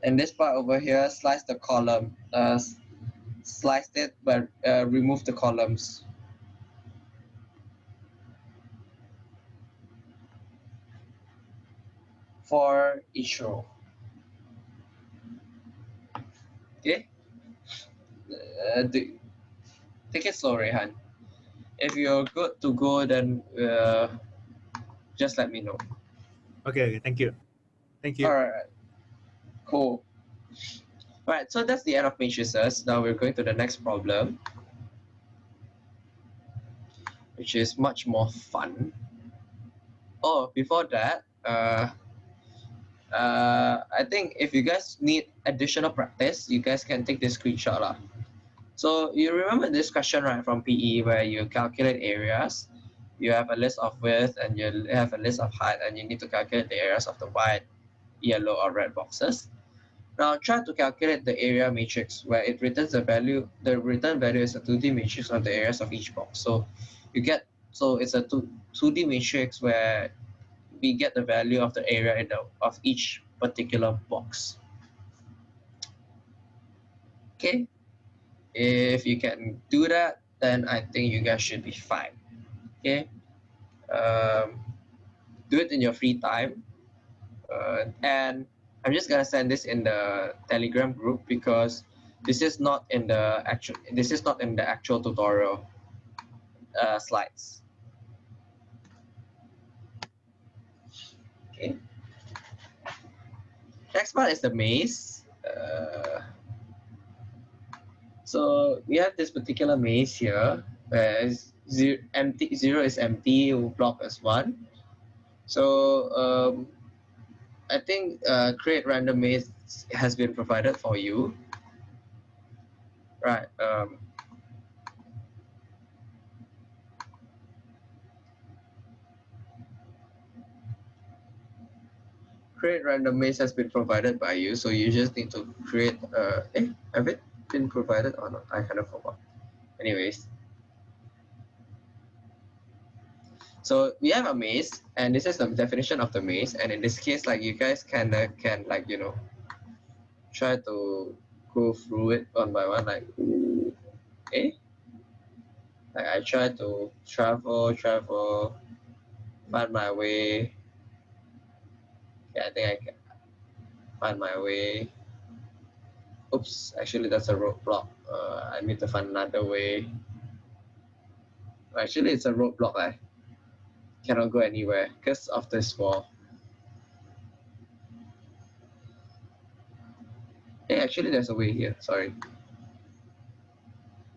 And this part over here, slice the column, uh, slice it, but uh, remove the columns. For each row. Okay? Uh, do, take it slow, Rehan. If you're good to go, then uh, just let me know. Okay, okay, thank you. Thank you. All right. Cool. All right, so that's the end of matrices. Now we're going to the next problem, which is much more fun. Oh, before that, uh, uh, I think if you guys need additional practice, you guys can take this screenshot. Lah. So you remember this question, right, from PE where you calculate areas, you have a list of width and you have a list of height and you need to calculate the areas of the white, yellow or red boxes. Now try to calculate the area matrix where it returns the value, the return value is a 2D matrix of the areas of each box. So you get, so it's a 2, 2D matrix where we get the value of the area in the, of each particular box. Okay, if you can do that, then I think you guys should be fine. Okay, um, do it in your free time. Uh, and I'm just gonna send this in the Telegram group because this is not in the actual. This is not in the actual tutorial uh, slides. Okay. Next part is the maze. Uh, so we have this particular maze here where zero, empty, zero is empty, block is one. So um, I think uh, create random maze has been provided for you. Right. Um, create random maze has been provided by you, so you just need to create, uh, eh, have it? Been provided or not? I kind of forgot. Anyways, so we have a maze, and this is the definition of the maze. And in this case, like you guys kind of can like you know try to go through it one by one, like eh. Like I try to travel, travel, find my way. Yeah, I think I can find my way. Oops, actually that's a roadblock. Uh, I need to find another way. Actually, it's a roadblock. I cannot go anywhere because of this wall. Hey, actually, there's a way here. Sorry.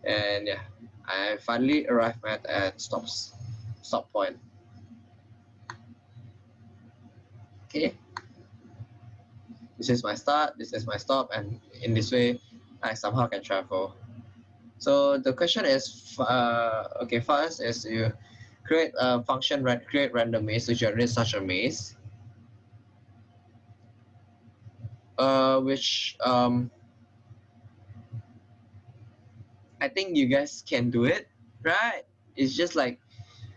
And yeah, I finally arrived at at stops stop point. Okay. This is my start. This is my stop, and in this way, I somehow can travel. So the question is, uh, okay, first is you create a function, create random maze to generate such a maze. uh, which um, I think you guys can do it, right? It's just like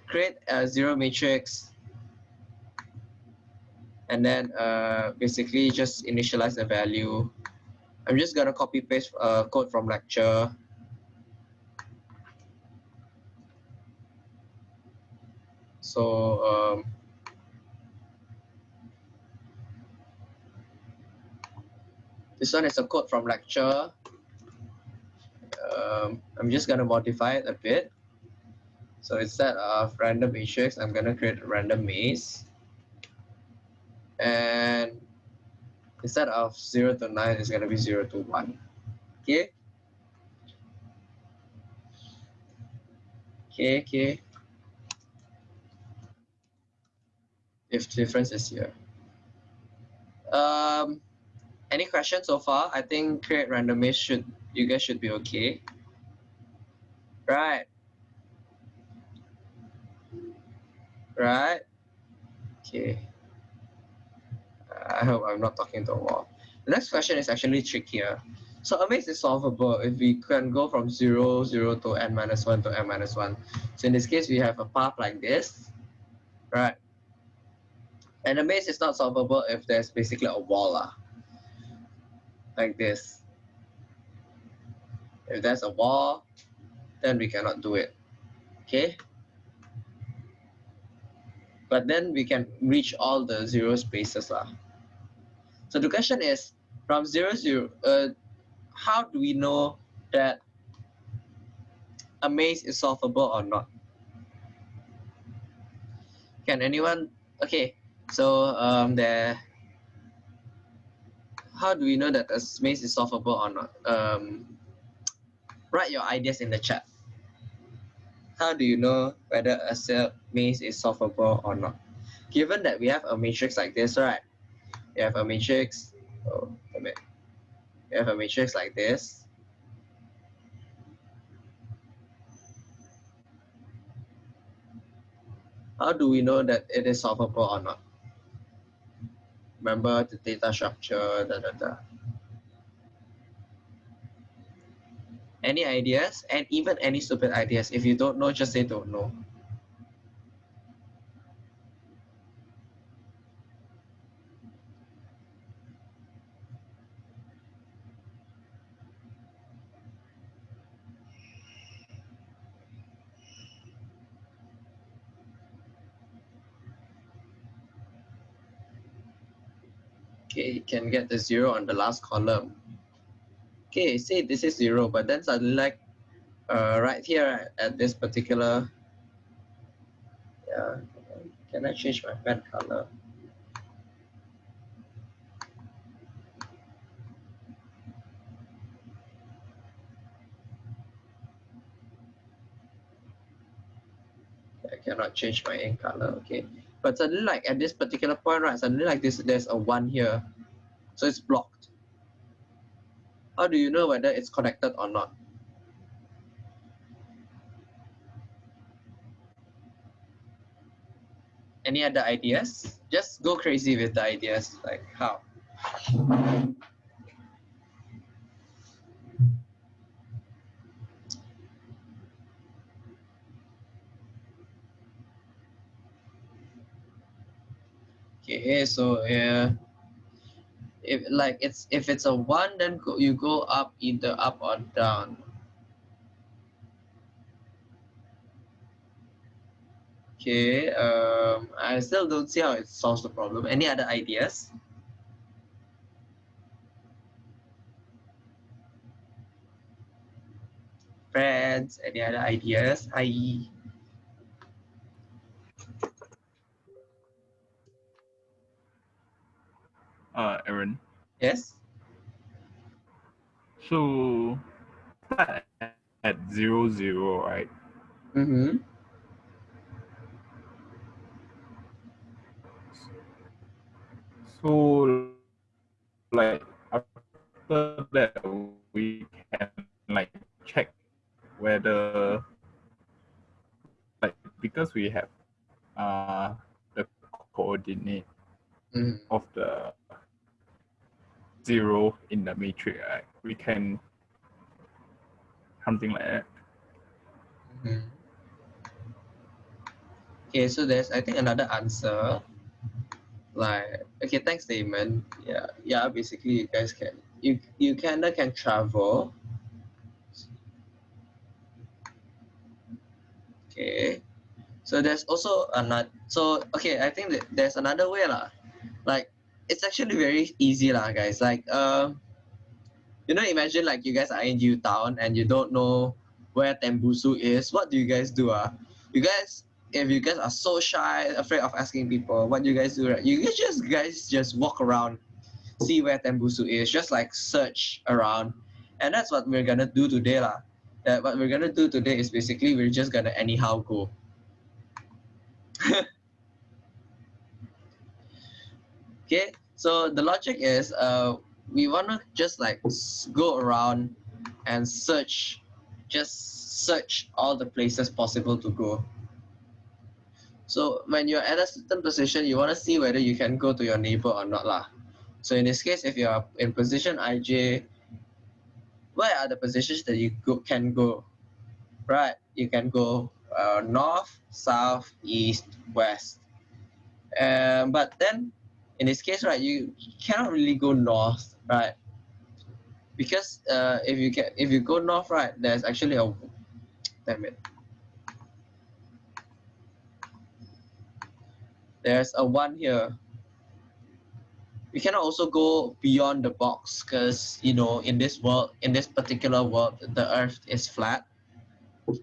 create a zero matrix and then uh, basically just initialize the value. I'm just gonna copy paste uh, code from lecture. So um, This one is a code from lecture. Um, I'm just gonna modify it a bit. So instead of random matrix, I'm gonna create a random maze. And instead of zero to nine, it's gonna be zero to one. Okay. Okay, okay. If difference is here. Um, any questions so far? I think create random maze should you guys should be okay. Right. Right. Okay. I hope I'm not talking to a wall. The next question is actually trickier. So a maze is solvable if we can go from 0, 0 to n minus 1 to n minus 1. So in this case, we have a path like this, right? And a maze is not solvable if there's basically a wall. Uh like this. If there's a wall, then we cannot do it. Okay? But then we can reach all the zero spaces. Lah. So the question is, from zero, zero, uh, how do we know that a maze is solvable or not? Can anyone, okay, so um, there how do we know that a maze is solvable or not? Um, write your ideas in the chat. How do you know whether a maze is solvable or not? Given that we have a matrix like this, right? We have a matrix, oh. We have a matrix like this. How do we know that it is solvable or not? remember the data structure, da, da, da. Any ideas? And even any stupid ideas. If you don't know, just say don't know. Okay, you can get the zero on the last column. Okay, say this is zero, but then suddenly like uh, right here at this particular, yeah, can I change my pen color? I cannot change my ink color, okay. But suddenly, like at this particular point, right, suddenly like this, there's a one here. So it's blocked. How do you know whether it's connected or not? Any other ideas? Just go crazy with the ideas. Like how? Okay, so yeah, if like it's if it's a one, then go, you go up either up or down. Okay, um, I still don't see how it solves the problem. Any other ideas? Friends, any other ideas? Hi. Uh, Aaron. Yes? So start at zero zero, right? Mm-hmm. So like after that we can like check whether like because we have uh the coordinate Mm-hmm. of the zero in the matrix, right? We can something like that. Mhm. Okay, so there's I think another answer. Like okay, thanks Damon. Yeah, yeah. Basically, you guys can you you kinda can travel. Okay, so there's also another. So okay, I think that there's another way lah. Like it's actually very easy lah, guys. Like uh, you know, imagine like you guys are in U Town and you don't know where Tembusu is, what do you guys do? Ah, you guys, if you guys are so shy, afraid of asking people, what do you guys do? Right? You guys just guys just walk around, see where Tembusu is, just like search around, and that's what we're gonna do today, lah. That what we're gonna do today is basically we're just gonna anyhow go. okay, so the logic is, uh, we wanna just like go around and search just search all the places possible to go. So when you're at a certain position, you want to see whether you can go to your neighbor or not lah. So in this case, if you are in position IJ, where are the positions that you go, can go? Right, you can go uh, north, south, east, west. Um, but then, in this case, right, you cannot really go north, right? because uh, if you get if you go north right there's actually a damn it. There's a one here. We cannot also go beyond the box because you know in this world in this particular world the earth is flat.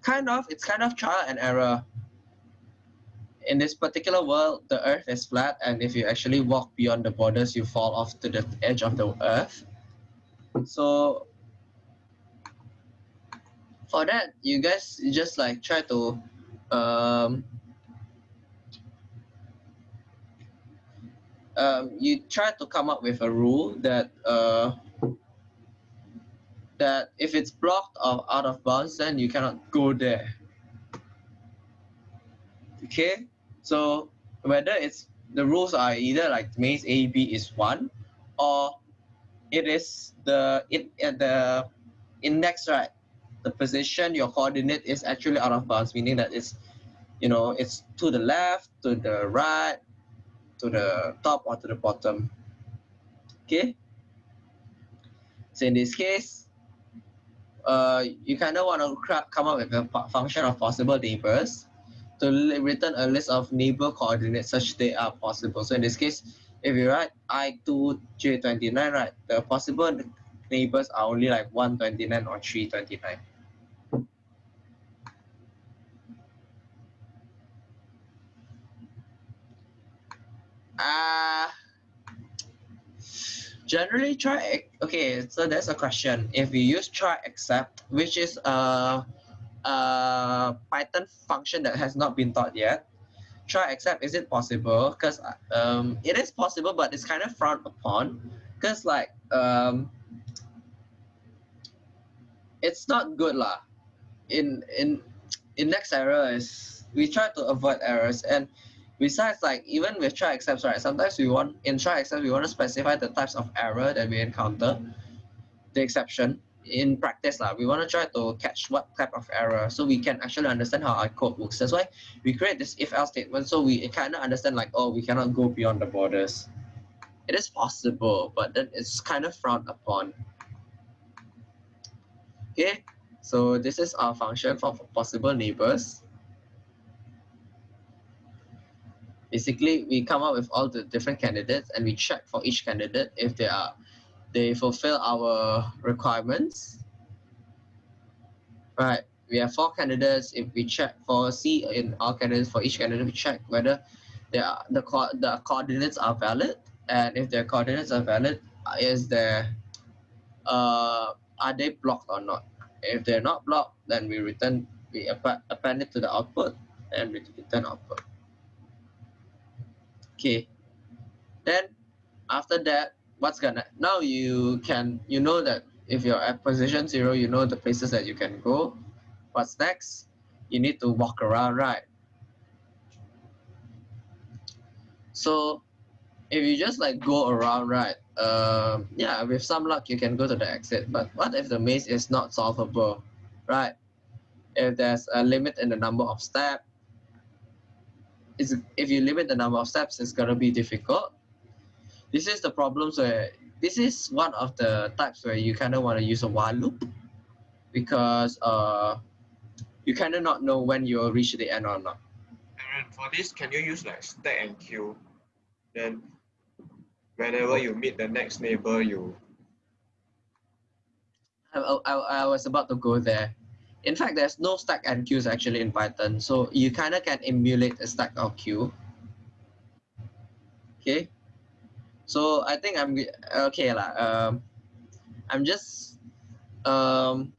Kind of it's kind of trial and error in this particular world the earth is flat and if you actually walk beyond the borders you fall off to the edge of the earth. So for that you guys just like try to um, um, you try to come up with a rule that uh, that if it's blocked or out of bounds then you cannot go there. Okay so whether it's the rules are either like maze a b is one or it is the it at the index right? The position your coordinate is actually out of bounds meaning that it's you know it's to the left to the right to the top or to the bottom. Okay? So in this case uh, you kind of want to come up with a function of possible neighbors to return a list of neighbor coordinates such they are possible. So in this case if you write i2 j29 right the possible neighbors are only like 129 or 329 uh generally try okay so there's a question. If you use try except which is a, a python function that has not been taught yet. Try except is it possible? Because um it is possible but it's kind of frowned upon. Because like um it's not good lah. In in index error is we try to avoid errors. And besides like even with try excepts, right? Sometimes we want in try excepts we want to specify the types of error that we encounter, the exception. In practice, lah, we want to try to catch what type of error so we can actually understand how our code works. That's why we create this if else statement so we kind of understand like oh we cannot go beyond the borders. It is possible, but then it's kind of frowned upon. Okay, so this is our function for possible neighbors. basically we come up with all the different candidates and we check for each candidate if they are they fulfill our requirements. Right we have four candidates. If we check for c in our candidates for each candidate we check whether they are the co- the coordinates are valid. And if their coordinates are valid is there uh are they blocked or not? If they're not blocked then we return we append, append it to the output and we return output. Okay. Then after that what's gonna now you can you know that if you're at position zero you know the places that you can go. What's next? You need to walk around right? So if you just like go around right um yeah with some luck you can go to the exit. But what if the maze is not solvable right? If there's a limit in the number of steps is if you limit the number of steps, it's gonna be difficult. This is the problems where this is one of the types where you kind of want to use a while loop because uh, you kind of not know when you'll reach the end or not. And for this, can you use like stack and queue? Then whenever you meet the next neighbor, you I, I, I was about to go there. In fact, there's no stack and queues actually in Python, so you kind of can emulate a stack or queue. Okay, so I think I'm okay lah. Um, I'm just um,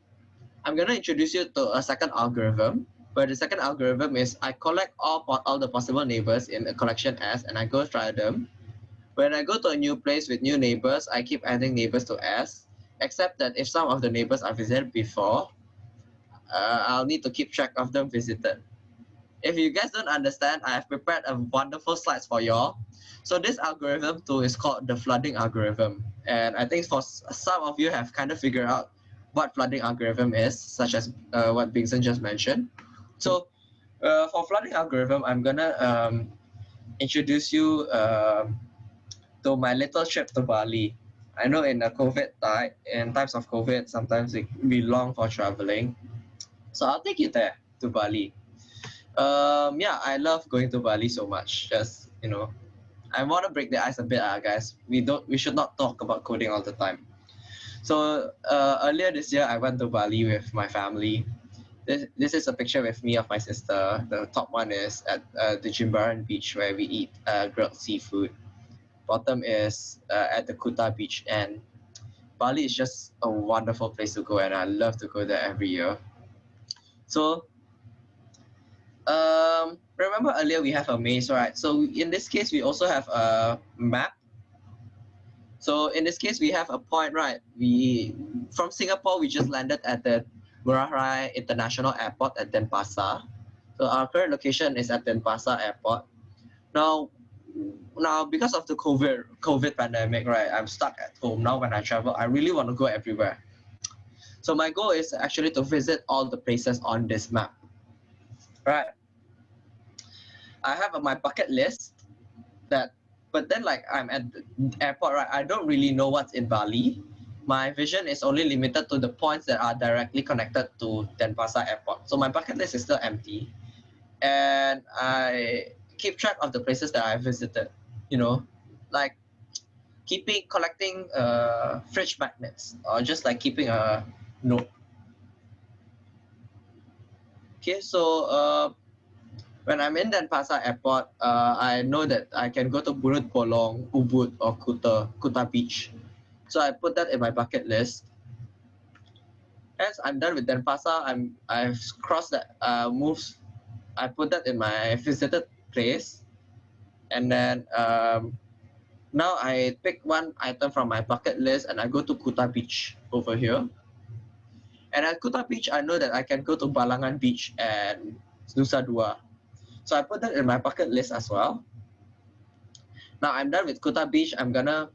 I'm gonna introduce you to a second algorithm. Where the second algorithm is I collect all all the possible neighbors in a collection S and I go try them. When I go to a new place with new neighbors, I keep adding neighbors to S, except that if some of the neighbors are visited before, uh, I'll need to keep track of them visited. If you guys don't understand, I have prepared a wonderful slides for y'all. So this algorithm too is called the flooding algorithm. And I think for some of you have kind of figured out what flooding algorithm is, such as uh, what Bingson just mentioned. So uh, for flooding algorithm, I'm gonna um, introduce you uh, to my little trip to Bali. I know in the COVID time, in times of COVID, sometimes it can be long for traveling. So I'll take you there to Bali. Um, yeah, I love going to Bali so much. Just you know, I want to break the ice a bit, uh, guys. We don't, we should not talk about coding all the time. So uh, earlier this year, I went to Bali with my family. This, this is a picture with me of my sister. The top one is at uh, the Jimbaran beach where we eat uh, grilled seafood. Bottom is uh, at the Kuta beach and Bali is just a wonderful place to go and I love to go there every year. So um, remember earlier we have a maze, right? So in this case, we also have a map. So in this case, we have a point, right? We from Singapore, we just landed at the Ngurah International Airport at Denpasar. So our current location is at Denpasar Airport. Now, now because of the COVID COVID pandemic, right? I'm stuck at home now. When I travel, I really want to go everywhere. So my goal is actually to visit all the places on this map. Right. I have my bucket list that, but then like I'm at the airport, right? I don't really know what's in Bali. My vision is only limited to the points that are directly connected to Denpasar Airport. So my bucket list is still empty. And I keep track of the places that I visited, you know, like keeping collecting uh, fridge magnets or just like keeping a note. Okay, so uh, when I'm in Denpasar Airport, uh, I know that I can go to Burut Bolong, Ubud, or Kuta, Kuta Beach. So I put that in my bucket list. As I'm done with Denpasar, I'm I've crossed that uh, moves. I put that in my visited place, and then um, now I pick one item from my bucket list and I go to Kuta Beach over here. And at Kuta Beach, I know that I can go to Balangan Beach and Nusa Dua. So I put that in my bucket list as well. Now I'm done with Kuta Beach. I'm gonna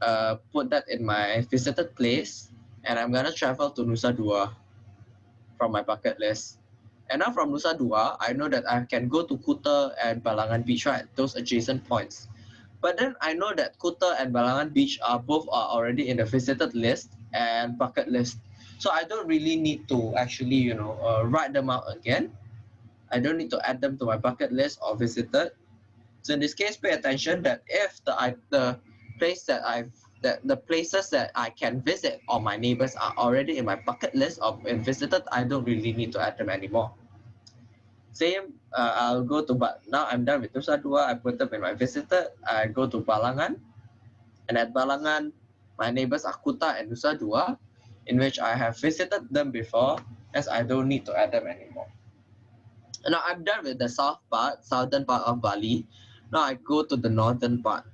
uh, put that in my visited place and I'm gonna travel to Nusa Dua from my bucket list. And now from Nusa Dua, I know that I can go to Kuta and Balangan Beach, right? Those adjacent points. But then I know that Kuta and Balangan Beach are both are already in the visited list and bucket list. So I don't really need to actually, you know, uh, write them out again. I don't need to add them to my bucket list or visited. So in this case, pay attention that if the I, the place that I've that the places that I can visit or my neighbors are already in my bucket list or visited, I don't really need to add them anymore. Same, uh, I'll go to, but now I'm done with Nusa Dua, I put them in my visited, I go to Balangan, and at Balangan, my neighbors are Kuta and Nusa Dua, in which I have visited them before, as I don't need to add them anymore. Now I'm done with the south part, southern part of Bali. Now I go to the northern part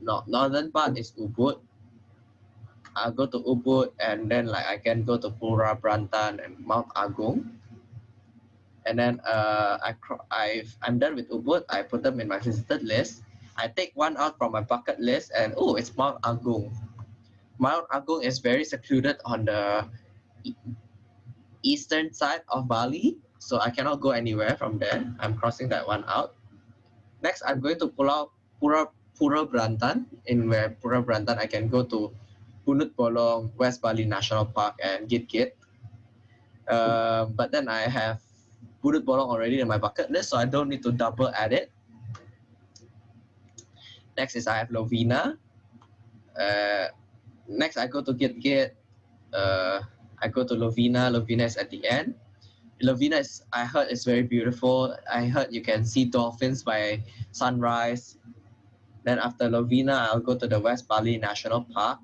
no, northern part is Ubud. I'll go to Ubud and then like I can go to Pura Brantan and Mount Agung. And then uh, I I I'm done with Ubud. I put them in my visited list. I take one out from my bucket list and oh, it's Mount Agung. Mount Agung is very secluded on the eastern side of Bali, so I cannot go anywhere from there. I'm crossing that one out. Next, I'm going to Pulau Pura Pura Brantan. In where Pura Brantan, I can go to Punut Bolong, West Bali National Park, and Git Git. Uh, but then I have Punut Bolong already in my bucket list, so I don't need to double add it. Next is I have Lovina. Uh, next, I go to Git Git. Uh, I go to Lovina. Lovina is at the end. Lovina is, I heard, is very beautiful. I heard you can see dolphins by sunrise. Then after Lovina, I'll go to the West Bali National Park.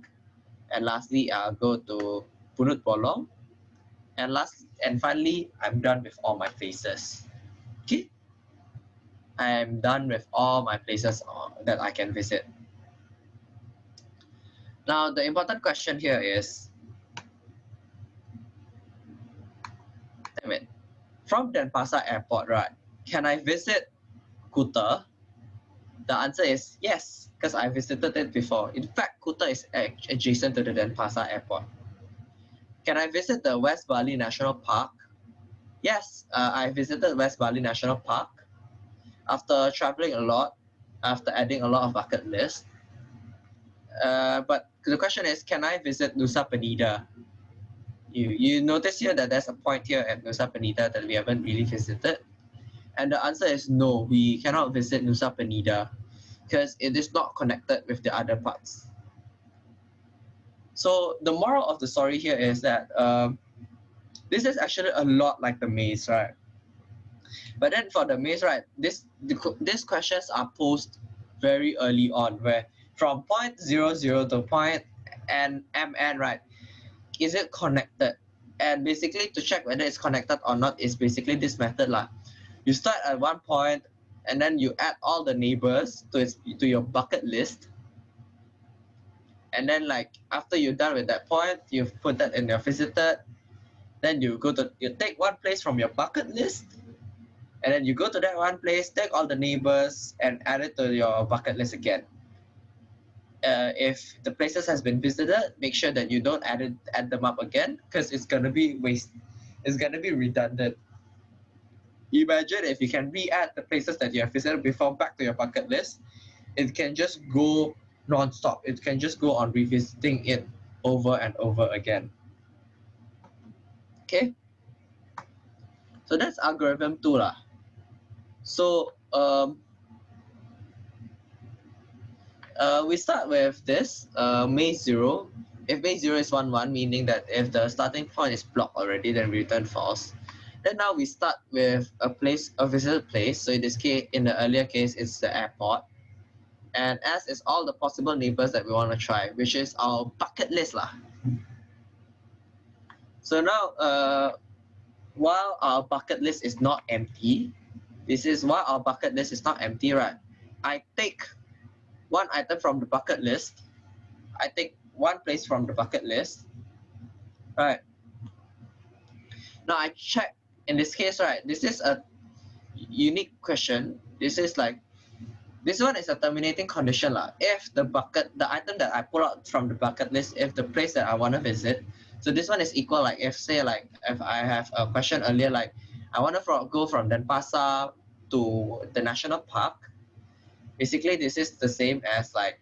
And lastly, I'll go to Punut Bolong. And last and finally, I'm done with all my places. Okay? I'm done with all my places uh, that I can visit. Now, the important question here is, damn it, from Denpasar Airport, right, can I visit Kuta the answer is yes, because I visited it before. In fact, Kuta is adjacent to the Denpasar airport. Can I visit the West Bali National Park? Yes, uh, I visited West Bali National Park. After traveling a lot, after adding a lot of bucket list. Uh, but the question is, can I visit Nusa Penida? You, you notice here that there's a point here at Nusa Penida that we haven't really visited. And the answer is no, we cannot visit Nusa Penida because it is not connected with the other parts. So the moral of the story here is that um, this is actually a lot like the maze, right? But then for the maze, right, this the, these questions are posed very early on, where from point zero zero to point n mn, right, is it connected? And basically to check whether it's connected or not is basically this method, lah. You start at one point and then you add all the neighbors to its to your bucket list. And then like after you're done with that point you put that in your visited then you go to you take one place from your bucket list and then you go to that one place take all the neighbors and add it to your bucket list again uh, if the places has been visited make sure that you don't add it add them up again because it's gonna be waste it's gonna be redundant Imagine if you can re-add the places that you have visited before back to your bucket list, it can just go non-stop. It can just go on revisiting it over and over again. Okay. So that's algorithm two lah. So um, uh, we start with this uh, maze zero. If maze zero is one one, meaning that if the starting point is blocked already, then we return false. Then now we start with a place, a visited place. So in this case, in the earlier case, it's the airport. And S is all the possible neighbors that we want to try, which is our bucket list. Lah. So now, uh, while our bucket list is not empty, this is why our bucket list is not empty, right? I take one item from the bucket list. I take one place from the bucket list, right? Now I check in this case, right, this is a unique question. This is like, this one is a terminating condition. lah. If the bucket, the item that I pull out from the bucket list, if the place that I want to visit, so this one is equal like if say like if I have a question earlier like I want to go from Denpasar to the national park, basically this is the same as like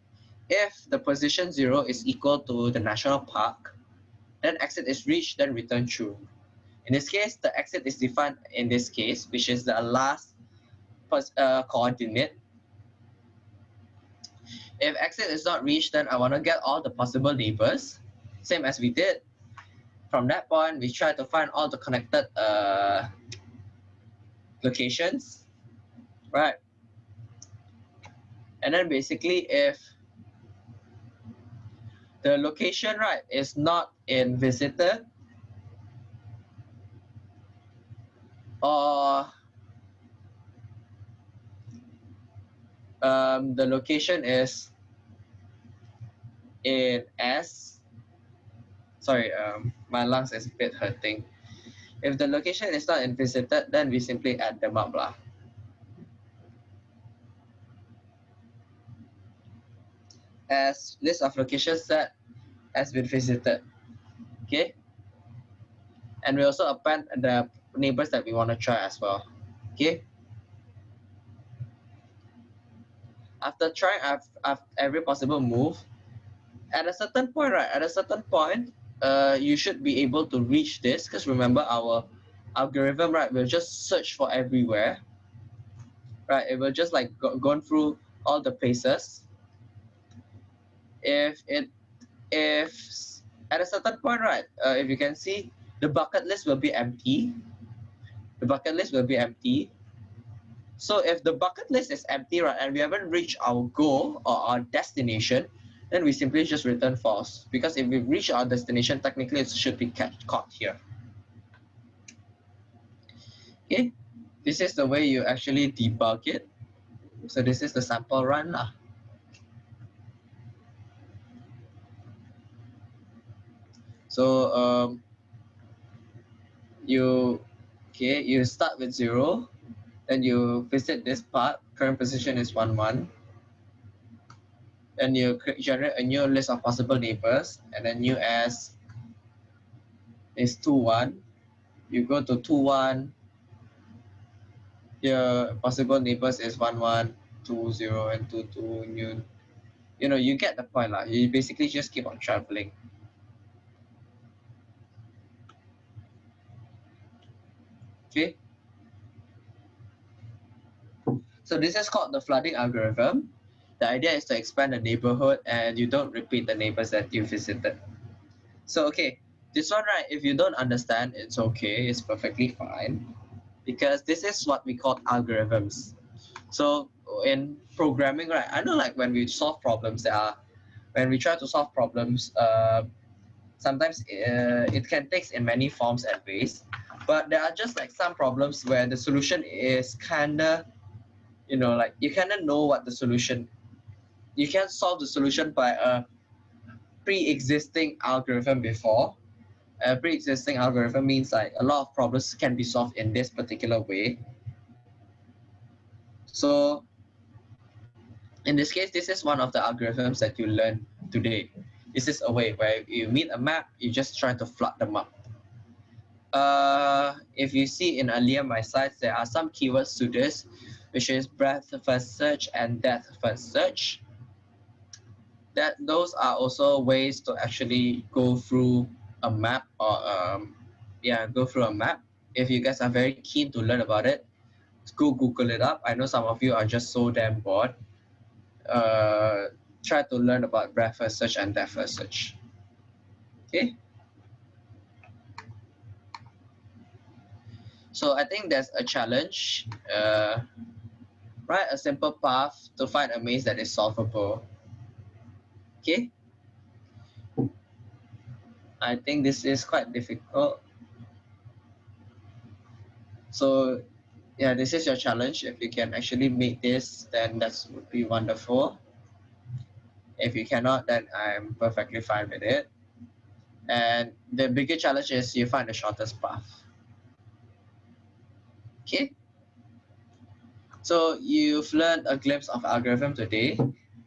if the position zero is equal to the national park, then exit is reached, then return true. In this case, the exit is defined in this case, which is the last uh, coordinate. If exit is not reached, then I want to get all the possible neighbors, same as we did. From that point, we try to find all the connected uh, locations, right? And then basically if the location, right, is not in visitor or um, the location is in S. Sorry, um, my lungs is a bit hurting. If the location is not in visited, then we simply add them up. Lah. As list of locations that has been visited. Okay. And we also append the neighbors that we want to try as well. Okay. After trying every possible move, at a certain point, right? At a certain point, uh, you should be able to reach this because remember our algorithm, right? We'll just search for everywhere, right? It will just like go, gone through all the places. If it, if at a certain point, right? Uh, if you can see, the bucket list will be empty the bucket list will be empty. So if the bucket list is empty, right, and we haven't reached our goal or our destination, then we simply just return false. Because if we reach our destination, technically it should be catch, caught here. Okay, this is the way you actually debug it. So this is the sample run. Lah. So um, you Okay, you start with zero, then you visit this part, current position is 1, 1. Then you generate a new list of possible neighbors, and then new as is 2, 1. You go to 2, 1. Your possible neighbors is 1, 1, 2, 0, and 2, 2. New, you know, you get the point. Lah. You basically just keep on traveling. Okay. So this is called the flooding algorithm. The idea is to expand the neighborhood and you don't repeat the neighbors that you visited. So, okay, this one, right, if you don't understand, it's okay, it's perfectly fine because this is what we call algorithms. So in programming, right, I know like when we solve problems, there are, when we try to solve problems, uh, sometimes uh, it can take in many forms and ways but there are just like some problems where the solution is kind of you know like you kind of know what the solution you can't solve the solution by a pre-existing algorithm before. A pre-existing algorithm means like a lot of problems can be solved in this particular way. So in this case this is one of the algorithms that you learn today. This is a way where you meet a map you just try to flood the map uh, if you see in earlier my slides, there are some keywords to this, which is breadth first search and depth first search. That those are also ways to actually go through a map or um, yeah, go through a map. If you guys are very keen to learn about it, go Google it up. I know some of you are just so damn bored. Uh, try to learn about breadth first search and depth first search. Okay. So I think there's a challenge. Uh, write a simple path to find a maze that is solvable. Okay. I think this is quite difficult. So yeah, this is your challenge. If you can actually make this, then that would be wonderful. If you cannot, then I'm perfectly fine with it. And the bigger challenge is you find the shortest path. Okay. So you've learned a glimpse of algorithm today.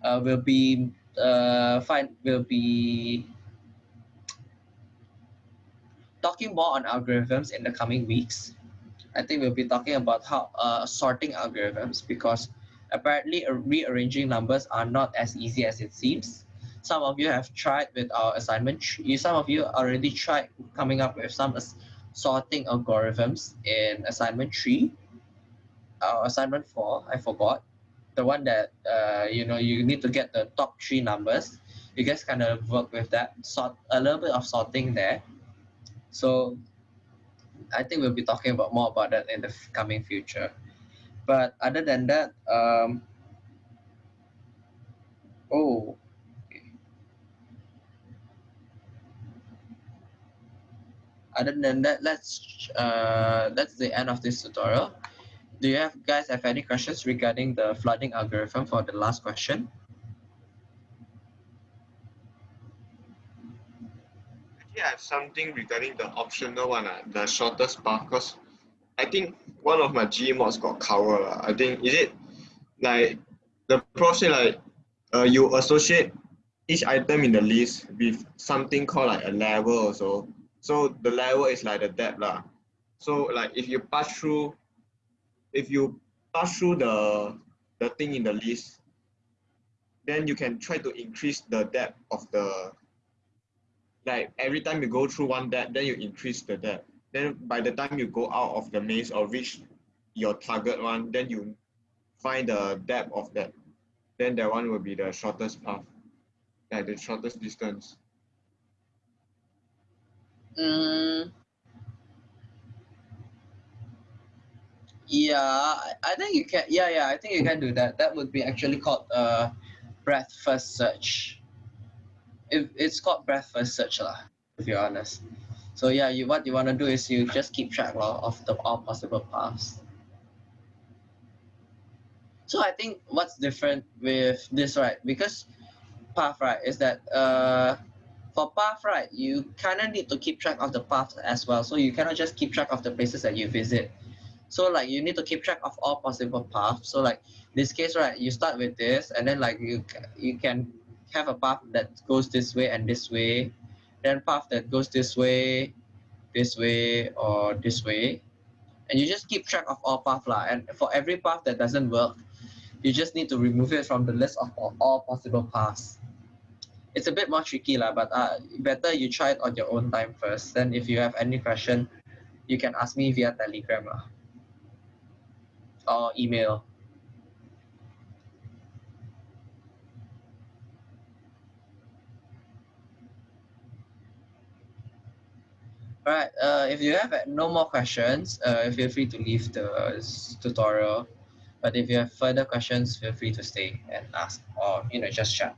Uh, we'll be uh, find will be talking more on algorithms in the coming weeks. I think we'll be talking about how uh, sorting algorithms because apparently uh, rearranging numbers are not as easy as it seems. Some of you have tried with our assignment. tree- Some of you already tried coming up with some sorting algorithms in assignment three. Our assignment four, I forgot. The one that uh, you know you need to get the top three numbers. You guys kind of work with that, sort a little bit of sorting there. So I think we'll be talking about more about that in the coming future. But other than that, um, oh, other than that, let's uh, that's the end of this tutorial. Do you have guys have any questions regarding the flooding algorithm for the last question? Actually, I have something regarding the optional one, uh, the shortest path, because I think one of my G mods got cover. Uh, I think, is it like the say like uh, you associate each item in the list with something called like a level also. So the level is like the depth lah. So like if you pass through, if you pass through the the thing in the list, then you can try to increase the depth of the like every time you go through one depth, then you increase the depth. Then by the time you go out of the maze or reach your target one, then you find the depth of that. Then that one will be the shortest path, like the shortest distance. Mm, yeah, I- think you can. Yeah, yeah, I think you can do that. That would be actually called uh, breadth first search. If it's called breadth first search lah, if you're honest. So yeah, you what you want to do is you just keep track lah of the all possible paths. So I think what's different with this right because path right is that uh for path right you kind of need to keep track of the path as well. So you cannot just keep track of the places that you visit. So like you need to keep track of all possible paths. So like this case right you start with this and then like you you can have a path that goes this way and this way then path that goes this way this way or this way. And you just keep track of all path lah. and for every path that doesn't work you just need to remove it from the list of all, all possible paths it's a bit more tricky lah, but uh, better you try it on your own time first. Then if you have any question, you can ask me via Telegram lah, or email. Alright, uh, if you have uh, no more questions, uh, feel free to leave the tutorial. But if you have further questions, feel free to stay and ask or you know just chat.